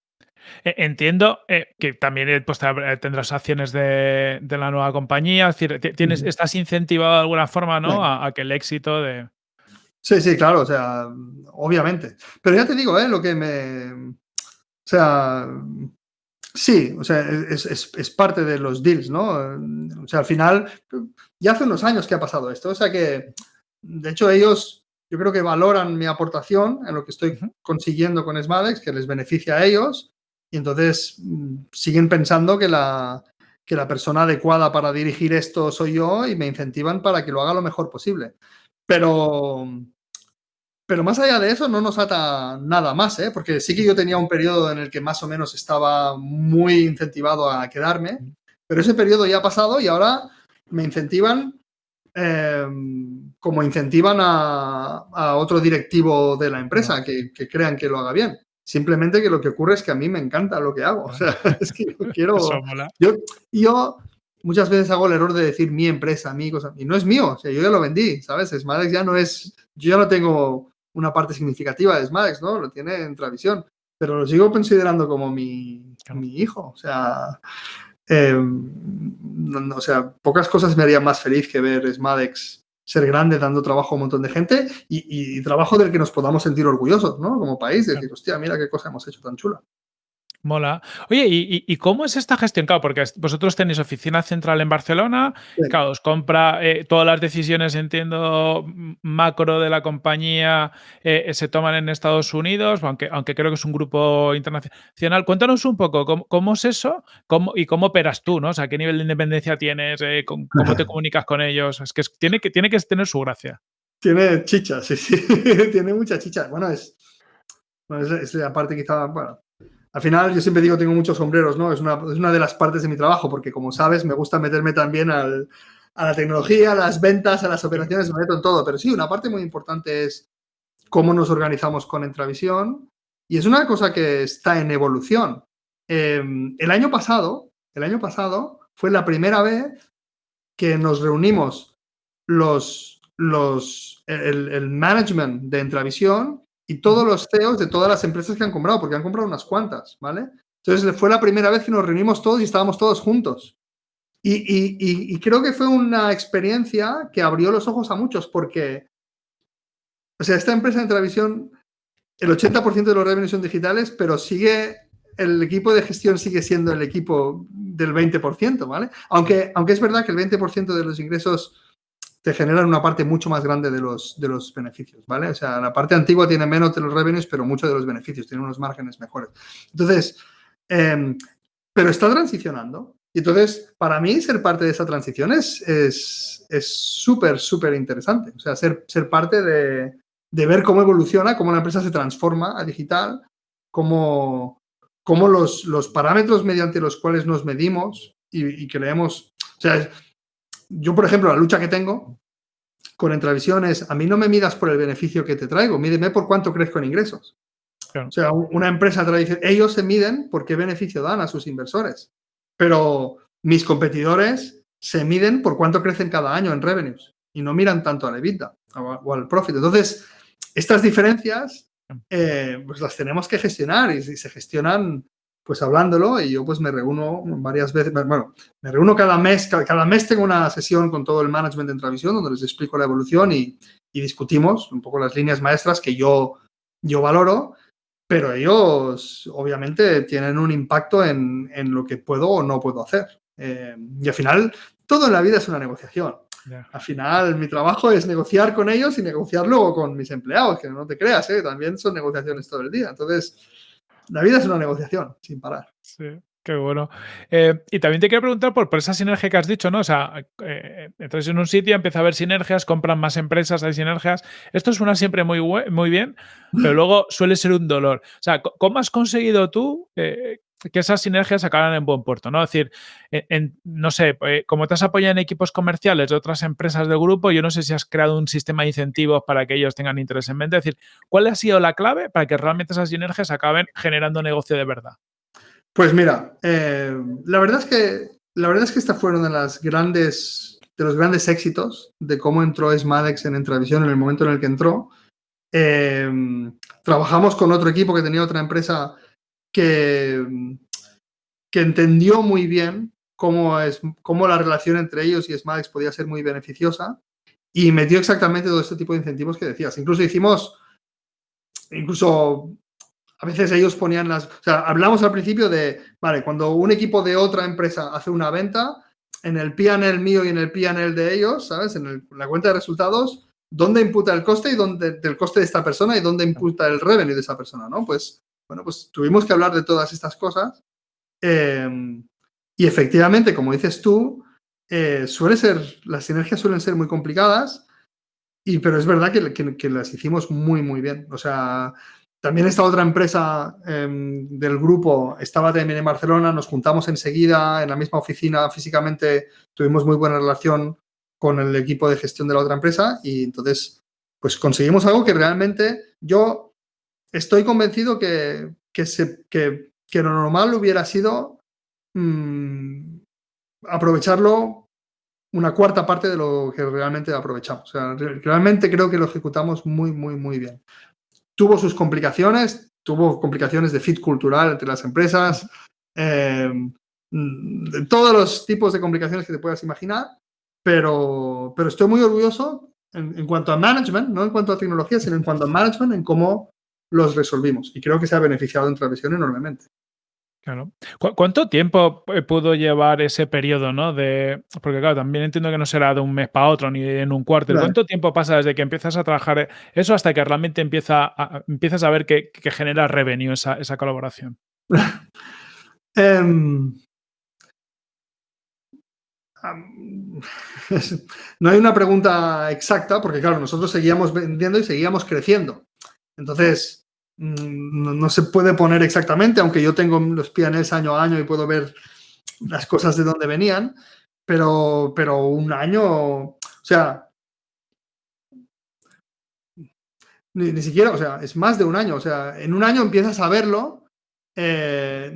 [SPEAKER 2] entiendo eh, que también eh, pues, tendrás acciones de, la nueva compañía, es decir, tienes, estás incentivado de alguna forma ¿no? a, que el éxito de...
[SPEAKER 1] Sí, sí, claro, o sea, obviamente. Pero ya te digo, ¿eh? lo que me, o sea, sí, o sea, es, parte de los deals, ¿no? O sea, al final, ya hace unos años que ha pasado esto. O sea que, de hecho, ellos, yo creo que valoran mi aportación en lo que estoy consiguiendo con Smadex, que les beneficia a ellos, y entonces mm, siguen pensando que la, que la persona adecuada para dirigir esto soy yo y me incentivan para que lo haga lo mejor posible. Pero, pero más allá de eso, no nos ata nada más, ¿eh? porque sí que yo tenía un periodo en el que más o menos estaba muy incentivado a quedarme, pero ese periodo ya ha pasado y ahora me incentivan em, como incentivan a, otro directivo de la empresa que, crean que lo haga bien. Simplemente que lo que ocurre es que a mí me encanta lo que hago. O sea, es que yo quiero. Yo, yo muchas veces hago el error de decir mi empresa, mi cosa, y no es mío. O sea, yo ya lo vendí, ¿sabes? Smadex ya no es. Yo ya no tengo una parte significativa de Smadex, ¿no? Lo tiene en Travisión, pero lo sigo considerando como mi, mi hijo. O sea, em, o sea, pocas cosas me harían más feliz que ver Smadex ser grande, dando trabajo a un montón de gente y, y, trabajo del que nos podamos sentir orgullosos, ¿no? Como país, decir, hostia, mira qué cosa hemos hecho tan chula.
[SPEAKER 2] Mola. Oye, ¿y, cómo es esta gestión? Claro, porque vosotros tenéis oficina central en Barcelona, claro, os compra eh, todas las decisiones, entiendo, macro de la compañía eh, se toman en Estados Unidos, aunque, aunque creo que es un grupo internacional. Cuéntanos un poco cómo, es eso cómo, y cómo operas tú, ¿no? O sea, qué nivel de independencia tienes, eh, cómo, te comunicas con ellos. Es que tiene, que tiene que tener su gracia.
[SPEAKER 1] Tiene chicha, sí, sí. tiene mucha chicha. Bueno, es, bueno, es, es la parte quizá, bueno, al final, yo siempre digo, tengo muchos sombreros, ¿no? Es una, es una de las partes de mi trabajo, porque como sabes, me gusta meterme también al, a la tecnología, a las ventas, a las operaciones, me meto en todo. Pero sí, una parte muy importante es cómo nos organizamos con Entravisión y es una cosa que está en evolución. Em, el año pasado, el año pasado fue la primera vez que nos reunimos los, los, el, el management de Entravisión y todos los CEOs de todas las empresas que han comprado, porque han comprado unas cuantas, ¿vale? Entonces fue la primera vez que nos reunimos todos y estábamos todos juntos. Y, creo que fue una experiencia que abrió los ojos a muchos, porque, o sea, esta empresa de televisión, el 80% de los revenues son digitales, pero sigue, el equipo de gestión sigue siendo el equipo del 20%, ¿vale? Aunque, aunque es verdad que el 20% de los ingresos te generan una parte mucho más grande de los, de los beneficios, ¿vale? O sea, la parte antigua tiene menos de los revenues, pero muchos de los beneficios, tiene unos márgenes mejores. Entonces, em, pero está transicionando. Y entonces, para mí, ser parte de esa transición es súper, es, súper interesante. O sea, ser, ser parte de, de, ver cómo evoluciona, cómo la empresa se transforma a digital, cómo, cómo los, los parámetros mediante los cuales nos medimos y, y creemos, o sea, yo, por ejemplo, la lucha que tengo con Entravisión es, a mí no me midas por el beneficio que te traigo, mídeme por cuánto crezco en ingresos. O sea, una empresa tradicional, ellos se miden por qué beneficio dan a sus inversores, pero mis competidores se miden por cuánto crecen cada año en revenues y no miran tanto a la EBITDA o al profit. Entonces, estas diferencias, eh, pues las tenemos que gestionar y, se gestionan pues hablándolo y yo pues me reúno varias veces, bueno, me reúno cada mes, cada, mes tengo una sesión con todo el management de Intravisión donde les explico la evolución y, discutimos un poco las líneas maestras que yo, yo valoro, pero ellos obviamente tienen un impacto en, lo que puedo o no puedo hacer. Eh, y al final, todo en la vida es una negociación. Al final, mi trabajo es negociar con ellos y negociar luego con mis empleados, que no te creas, ¿eh? también son negociaciones todo el día. Entonces, la vida es una negociación sin parar.
[SPEAKER 2] Sí. Qué bueno. Eh, y también te quiero preguntar por, por, esa sinergia que has dicho, ¿no? O sea, eh, entras en un sitio, empieza a haber sinergias, compran más empresas, hay sinergias. Esto suena siempre muy, muy bien, pero luego suele ser un dolor. O sea, ¿cómo has conseguido tú eh, que esas sinergias acaban en buen puerto, ¿no? Es decir, no sé, eh, como te has apoyado en equipos comerciales de otras empresas del grupo, yo no sé si has creado un sistema de incentivos para que ellos tengan interés en mente. Es decir, ¿cuál ha sido la clave para que realmente esas sinergias acaben generando negocio de verdad?
[SPEAKER 1] Pues mira, eh, la verdad es que la verdad es que esta fueron de las grandes de los grandes éxitos de cómo entró Smadex en Entravisión en el momento en el que entró. Eh, trabajamos con otro equipo que tenía otra empresa que, entendió muy bien cómo, es, cómo la relación entre ellos y Smadex podía ser muy beneficiosa y metió exactamente todo este tipo de incentivos que decías. Incluso hicimos, incluso a veces ellos ponían las, o sea, hablamos al principio de, vale, cuando un equipo de otra empresa hace una venta, en el PNL mío y en el PNL de ellos, ¿sabes? En, la cuenta de resultados, ¿dónde imputa el coste y dónde, del coste de esta persona y dónde imputa el revenue de esa persona, ¿no? Pues bueno, pues tuvimos que hablar de todas estas cosas. Em, y efectivamente, como dices tú, eh, suele ser, las sinergias suelen ser muy complicadas, y, pero es verdad que, las hicimos muy, muy bien. O sea, también esta otra empresa em, del grupo estaba también en Barcelona, nos juntamos enseguida en la misma oficina físicamente, tuvimos muy buena relación con el equipo de gestión de la otra empresa y entonces pues conseguimos algo que realmente yo estoy convencido que, que, lo normal hubiera sido mm, aprovecharlo una cuarta parte de lo que realmente aprovechamos. realmente creo que lo ejecutamos muy, muy, muy bien. Tuvo sus complicaciones, tuvo complicaciones de fit cultural entre las empresas, em, de todos los tipos de complicaciones que te puedas imaginar, pero, pero estoy muy orgulloso en, en, cuanto a management, no en cuanto a tecnología, sino en cuanto a management, en cómo los resolvimos. Y creo que se ha beneficiado en Travisión enormemente.
[SPEAKER 2] Claro. ¿Cuánto tiempo pudo llevar ese periodo, no? De, porque claro, también entiendo que no será de un mes para otro ni en un cuarto. ¿Cuánto tiempo pasa desde que empiezas a trabajar eso hasta que realmente empieza a, empiezas a ver que, genera revenue esa, esa colaboración?
[SPEAKER 1] Em, no hay una pregunta exacta porque, claro, nosotros seguíamos vendiendo y seguíamos creciendo. Entonces, Mm, no, se puede poner exactamente, aunque yo tengo los pianes año a año y puedo ver las cosas de dónde venían, pero, pero un año, o sea, ni, siquiera, o sea, es más de un año, o sea, en un año empiezas a verlo eh,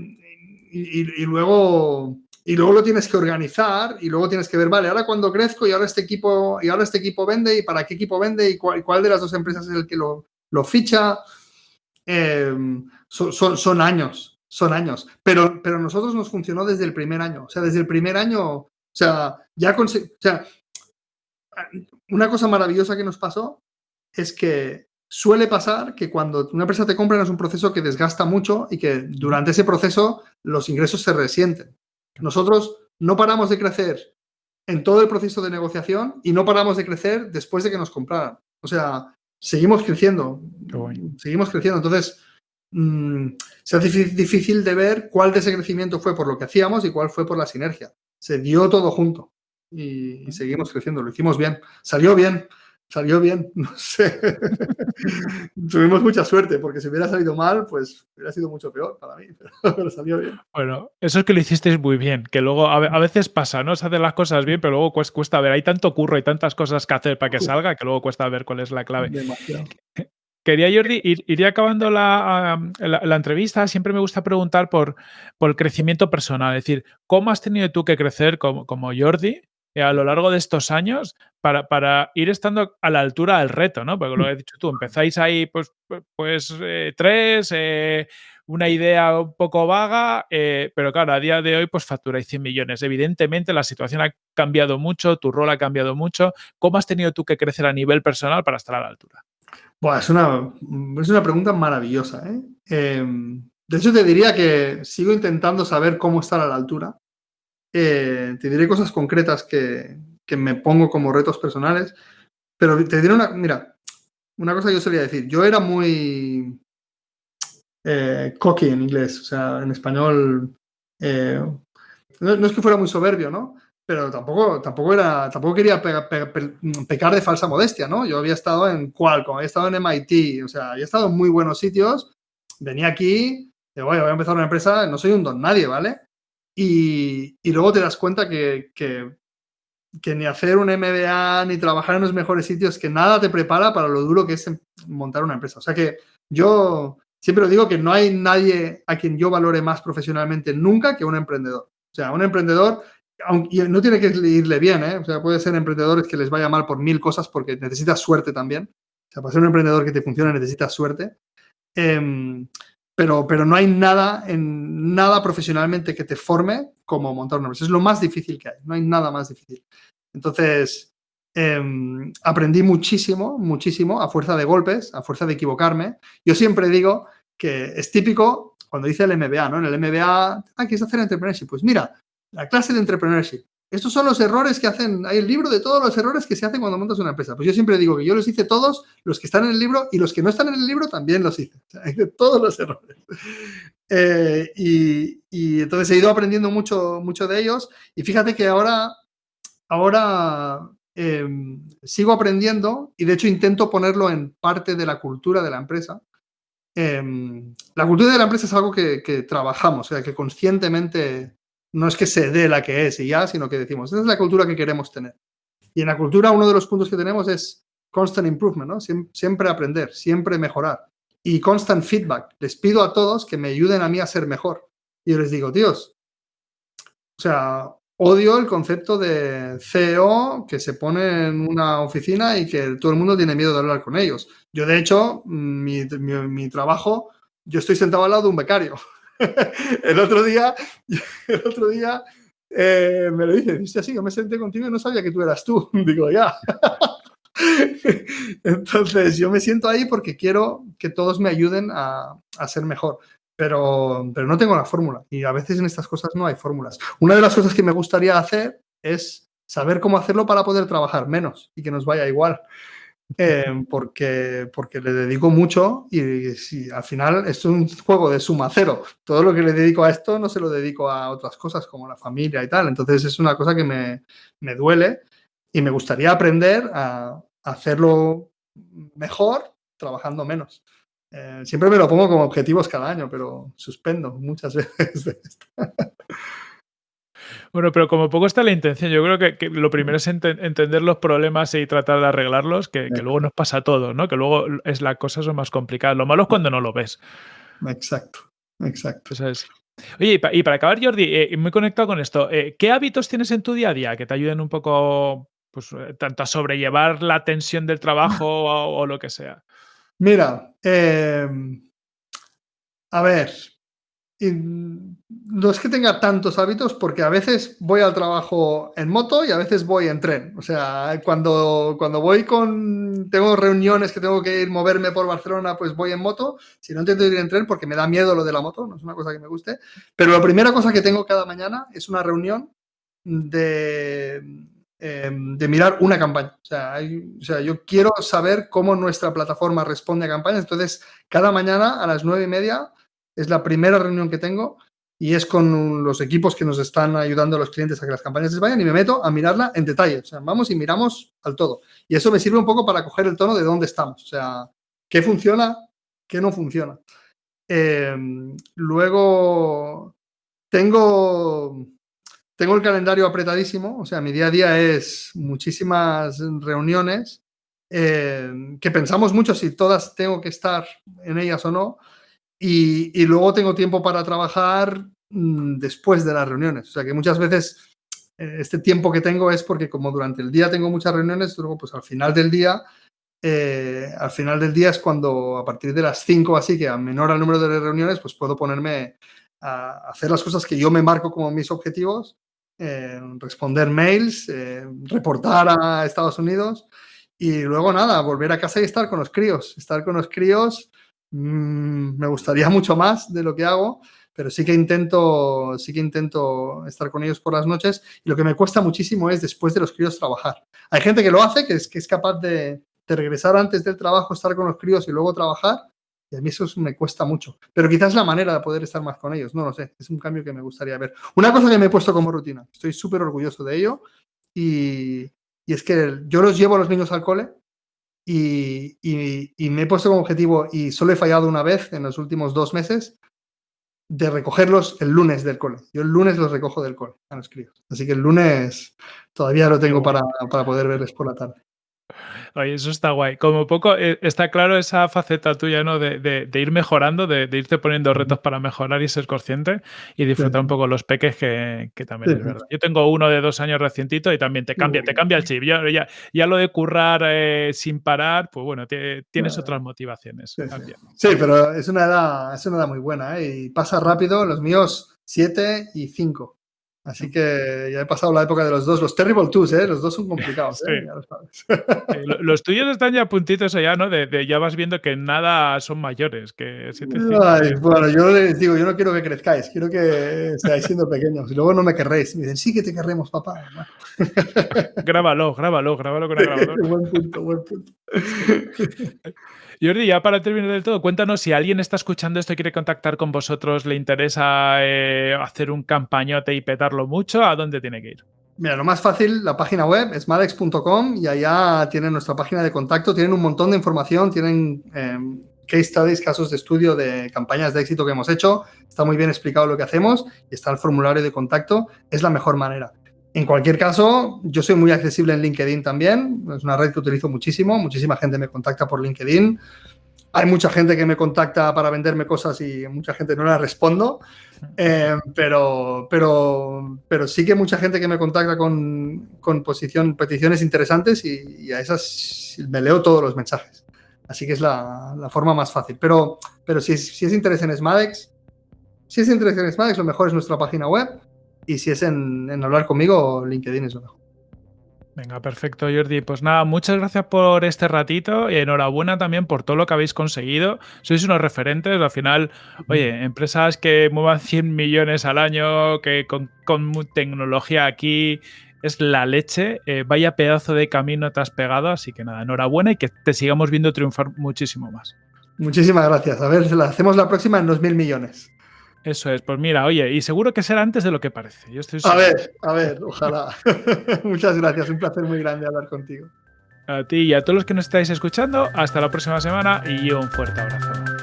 [SPEAKER 1] y, luego y luego lo tienes que organizar y luego tienes que ver, vale, ahora cuando crezco y ahora este equipo y ahora este equipo vende y para qué equipo vende y cuál, cuál de las dos empresas es el que lo, lo ficha. Em, son, años, son años. Pero, pero nosotros nos funcionó desde el primer año. O sea, desde el primer año, o sea, ya o sea, una cosa maravillosa que nos pasó es que suele pasar que cuando una empresa te compra es un proceso que desgasta mucho y que durante ese proceso los ingresos se resienten. Nosotros no paramos de crecer en todo el proceso de negociación y no paramos de crecer después de que nos compraran. O sea, seguimos creciendo. Seguimos creciendo. Entonces, mm, se hace difícil de ver cuál de ese crecimiento fue por lo que hacíamos y cuál fue por la sinergia. Se dio todo junto y seguimos creciendo. Lo hicimos bien. Salió bien salió bien, no sé. Tuvimos mucha suerte, porque si hubiera salido mal, pues hubiera sido mucho peor para mí, pero, salió bien.
[SPEAKER 2] Bueno, eso es que lo hicisteis muy bien, que luego a, veces pasa, ¿no? Se hacen las cosas bien, pero luego cuesta ver, hay tanto curro y tantas cosas que hacer para que salga que luego cuesta ver cuál es la clave. Quería, Jordi, ir, iría acabando la, la, entrevista. Siempre me gusta preguntar por, por el crecimiento personal. Es decir, ¿cómo has tenido tú que crecer como, como Jordi a lo largo de estos años para, para, ir estando a la altura del reto, ¿no? Porque lo he dicho tú, empezáis ahí pues, pues eh, tres, eh, una idea un poco vaga, eh, pero claro, a día de hoy pues facturáis 100 millones. Evidentemente la situación ha cambiado mucho, tu rol ha cambiado mucho. ¿Cómo has tenido tú que crecer a nivel personal para estar a la altura?
[SPEAKER 1] es, una, es una pregunta maravillosa. ¿eh? Em, de hecho, te diría que sigo intentando saber cómo estar a la altura. Eh, te diré cosas concretas que, me pongo como retos personales, pero te diré una, mira, una cosa que yo solía decir, yo era muy eh, cocky en inglés, o sea, en español, eh, no, es que fuera muy soberbio, ¿no? Pero tampoco, tampoco, era, tampoco quería pecar de falsa modestia, ¿no? Yo había estado en Qualcomm, había estado en MIT, o sea, había estado en muy buenos sitios, venía aquí, digo, voy a empezar una empresa, no soy un don nadie, ¿vale? Y, y luego te das cuenta que, que ni hacer un MBA ni trabajar en los mejores sitios, que nada te prepara para lo duro que es montar una empresa. O sea que yo siempre os digo que no hay nadie a quien yo valore más profesionalmente nunca que un emprendedor. O sea, un emprendedor, aunque no tiene que irle bien, ¿eh? O sea, puede ser emprendedores que les vaya mal por mil cosas porque necesitas suerte también. O sea, para ser un emprendedor que te funcione necesitas suerte. Em, pero, pero no hay nada, en, nada profesionalmente que te forme como montar una empresa. Es lo más difícil que hay, no hay nada más difícil. Entonces, em, aprendí muchísimo, muchísimo, a fuerza de golpes, a fuerza de equivocarme. Yo siempre digo que es típico cuando dice el MBA, ¿no? En el MBA, ah, ¿quieres hacer entrepreneurship? Pues mira, la clase de entrepreneurship. Estos son los errores que hacen, hay el libro de todos los errores que se hacen cuando montas una empresa. Pues yo siempre digo que yo los hice todos, los que están en el libro y los que no están en el libro también los hice. O todos los errores. Eh, y, entonces he ido aprendiendo mucho, mucho de ellos y fíjate que ahora, ahora em, sigo aprendiendo y de hecho intento ponerlo en parte de la cultura de la empresa. Em, la cultura de la empresa es algo que, que trabajamos, o sea, que conscientemente no es que se dé la que es y ya, sino que decimos, esa es la cultura que queremos tener. Y en la cultura uno de los puntos que tenemos es constant improvement, ¿no? siempre aprender, siempre mejorar y constant feedback. Les pido a todos que me ayuden a mí a ser mejor. Y yo les digo, tíos, o sea, odio el concepto de CEO que se pone en una oficina y que todo el mundo tiene miedo de hablar con ellos. Yo, de hecho, mi, mi trabajo, yo estoy sentado al lado de un becario. el otro día, el otro día eh, me lo dice, dice así, yo me senté contigo y no sabía que tú eras tú. Digo, ya. Entonces, yo me siento ahí porque quiero que todos me ayuden a, a ser mejor. Pero, pero no tengo la fórmula y a veces en estas cosas no hay fórmulas. Una de las cosas que me gustaría hacer es saber cómo hacerlo para poder trabajar menos y que nos vaya igual. Eh, porque, porque le dedico mucho y, si, al final es un juego de suma cero. Todo lo que le dedico a esto no se lo dedico a otras cosas como la familia y tal. Entonces es una cosa que me, me duele y me gustaría aprender a, hacerlo mejor trabajando menos. Eh, siempre me lo pongo como objetivos cada año, pero suspendo muchas veces de esto.
[SPEAKER 2] Bueno, pero como poco está la intención, yo creo que, lo primero es entender los problemas y tratar de arreglarlos, que, luego nos pasa todo, ¿no? Que luego es la cosa son más complicadas. Lo malo es cuando no lo ves.
[SPEAKER 1] Exacto, exacto.
[SPEAKER 2] Oye, y, para acabar, Jordi, eh, muy conectado con esto, eh, ¿qué hábitos tienes en tu día a día que te ayuden un poco, pues, eh, tanto a sobrellevar la tensión del trabajo o, lo que sea?
[SPEAKER 1] Mira, em, a ver, no es que tenga tantos hábitos porque a veces voy al trabajo en moto y a veces voy en tren. O sea, cuando, cuando voy con, tengo reuniones que tengo que ir, moverme por Barcelona, pues voy en moto. Si no intento ir en tren porque me da miedo lo de la moto, no es una cosa que me guste. Pero la primera cosa que tengo cada mañana es una reunión de, em, de mirar una campaña. O sea, o sea, yo quiero saber cómo nuestra plataforma responde a campañas. Entonces, cada mañana a las nueve y media es la primera reunión que tengo y es con los equipos que nos están ayudando a los clientes a que las campañas les vayan y me meto a mirarla en detalle. O sea, vamos y miramos al todo. Y eso me sirve un poco para coger el tono de dónde estamos. O sea, qué funciona, qué no funciona. Em, luego, tengo, tengo el calendario apretadísimo. O sea, mi día a día es muchísimas reuniones em, que pensamos mucho si todas tengo que estar en ellas o no. Y, luego tengo tiempo para trabajar mm, después de las reuniones. O sea que muchas veces eh, este tiempo que tengo es porque como durante el día tengo muchas reuniones, luego pues al final del día eh, al final del día es cuando a partir de las 5 así, que a menor el número de reuniones, pues puedo ponerme a hacer las cosas que yo me marco como mis objetivos, eh, responder mails, reportar a Estados Unidos y luego nada, volver a casa y estar con los críos. Estar con los críos mm, me gustaría mucho más de lo que hago, pero sí que intento, sí que intento estar con ellos por las noches y lo que me cuesta muchísimo es después de los críos trabajar. Hay gente que lo hace, que es, que es capaz de, de regresar antes del trabajo, estar con los críos y luego trabajar, y a mí eso me cuesta mucho. Pero quizás la manera de poder estar más con ellos, no lo sé. Es un cambio que me gustaría ver. Una cosa que me he puesto como rutina, estoy súper orgulloso de ello, y, y, es que yo los llevo a los niños al cole y, y, y, me he puesto como objetivo, y solo he fallado una vez en los últimos dos meses, de recogerlos el lunes del cole. Yo el lunes los recojo del cole a los críos. Así que el lunes todavía lo tengo para, para poder verles por la tarde.
[SPEAKER 2] Oye, eso está guay. Como poco eh, está claro esa faceta tuya, ¿no? De, de, de ir mejorando, de, de, irte poniendo retos para mejorar y ser consciente y disfrutar sí. un poco los peques, que, que también sí. es verdad. Yo tengo uno de dos años recientito y también te cambia, te cambia el chip. Yo, ya, ya lo de currar eh, sin parar, pues bueno, te, tienes otras motivaciones.
[SPEAKER 1] Sí, sí, pero es una edad, es una edad muy buena, ¿eh? Y pasa rápido, los míos siete y cinco. Así que ya he pasado la época de los dos, los Terrible Twos, ¿eh? Los dos son complicados, ¿eh? Ya lo
[SPEAKER 2] sabes. los tuyos están ya puntitos allá, ¿no? De, de, ya vas viendo que nada son mayores, que siete,
[SPEAKER 1] Ay, bueno, yo les digo, yo no quiero que crezcáis, quiero que seáis siendo pequeños. Y luego no me querréis. Me dicen, sí que te querremos, papá.
[SPEAKER 2] grábalo, grábalo, grábalo con el grabador.
[SPEAKER 1] buen punto, buen punto.
[SPEAKER 2] Jordi, ya para terminar del todo, cuéntanos si alguien está escuchando esto y quiere contactar con vosotros, le interesa eh, hacer un campañote y petarlo mucho, ¿a dónde tiene que ir?
[SPEAKER 1] Mira, lo más fácil, la página web es madex.com y allá tienen nuestra página de contacto, tienen un montón de información, tienen eh, case studies, casos de estudio de campañas de éxito que hemos hecho, está muy bien explicado lo que hacemos y está el formulario de contacto, es la mejor manera. En cualquier caso, yo soy muy accesible en LinkedIn también, es una red que utilizo muchísimo, muchísima gente me contacta por LinkedIn, hay mucha gente que me contacta para venderme cosas y mucha gente no la respondo, eh, pero, pero, pero sí que mucha gente que me contacta con, con peticiones interesantes y, a esas me leo todos los mensajes. Así que es la, la forma más fácil. Pero, pero si, es, interés Smadex, si es interés en Smadex, lo mejor es nuestra página web y si es en, en hablar conmigo, LinkedIn es lo mejor.
[SPEAKER 2] Venga, perfecto, Jordi. Pues nada, muchas gracias por este ratito y enhorabuena también por todo lo que habéis conseguido. Sois unos referentes. Al final, oye, empresas que muevan 100 millones al año, que con, con tecnología aquí es la leche. Eh, vaya pedazo de camino te has pegado. Así que nada, enhorabuena y que te sigamos viendo triunfar muchísimo más.
[SPEAKER 1] Muchísimas gracias. A ver, la hacemos la próxima en 2.000 millones.
[SPEAKER 2] Eso es, pues mira, oye, y seguro que será antes de lo que parece. Yo estoy
[SPEAKER 1] a ver, a ver, ojalá. Muchas gracias, un placer muy grande hablar contigo.
[SPEAKER 2] A ti y a todos los que nos estáis escuchando, hasta la próxima semana y un fuerte abrazo.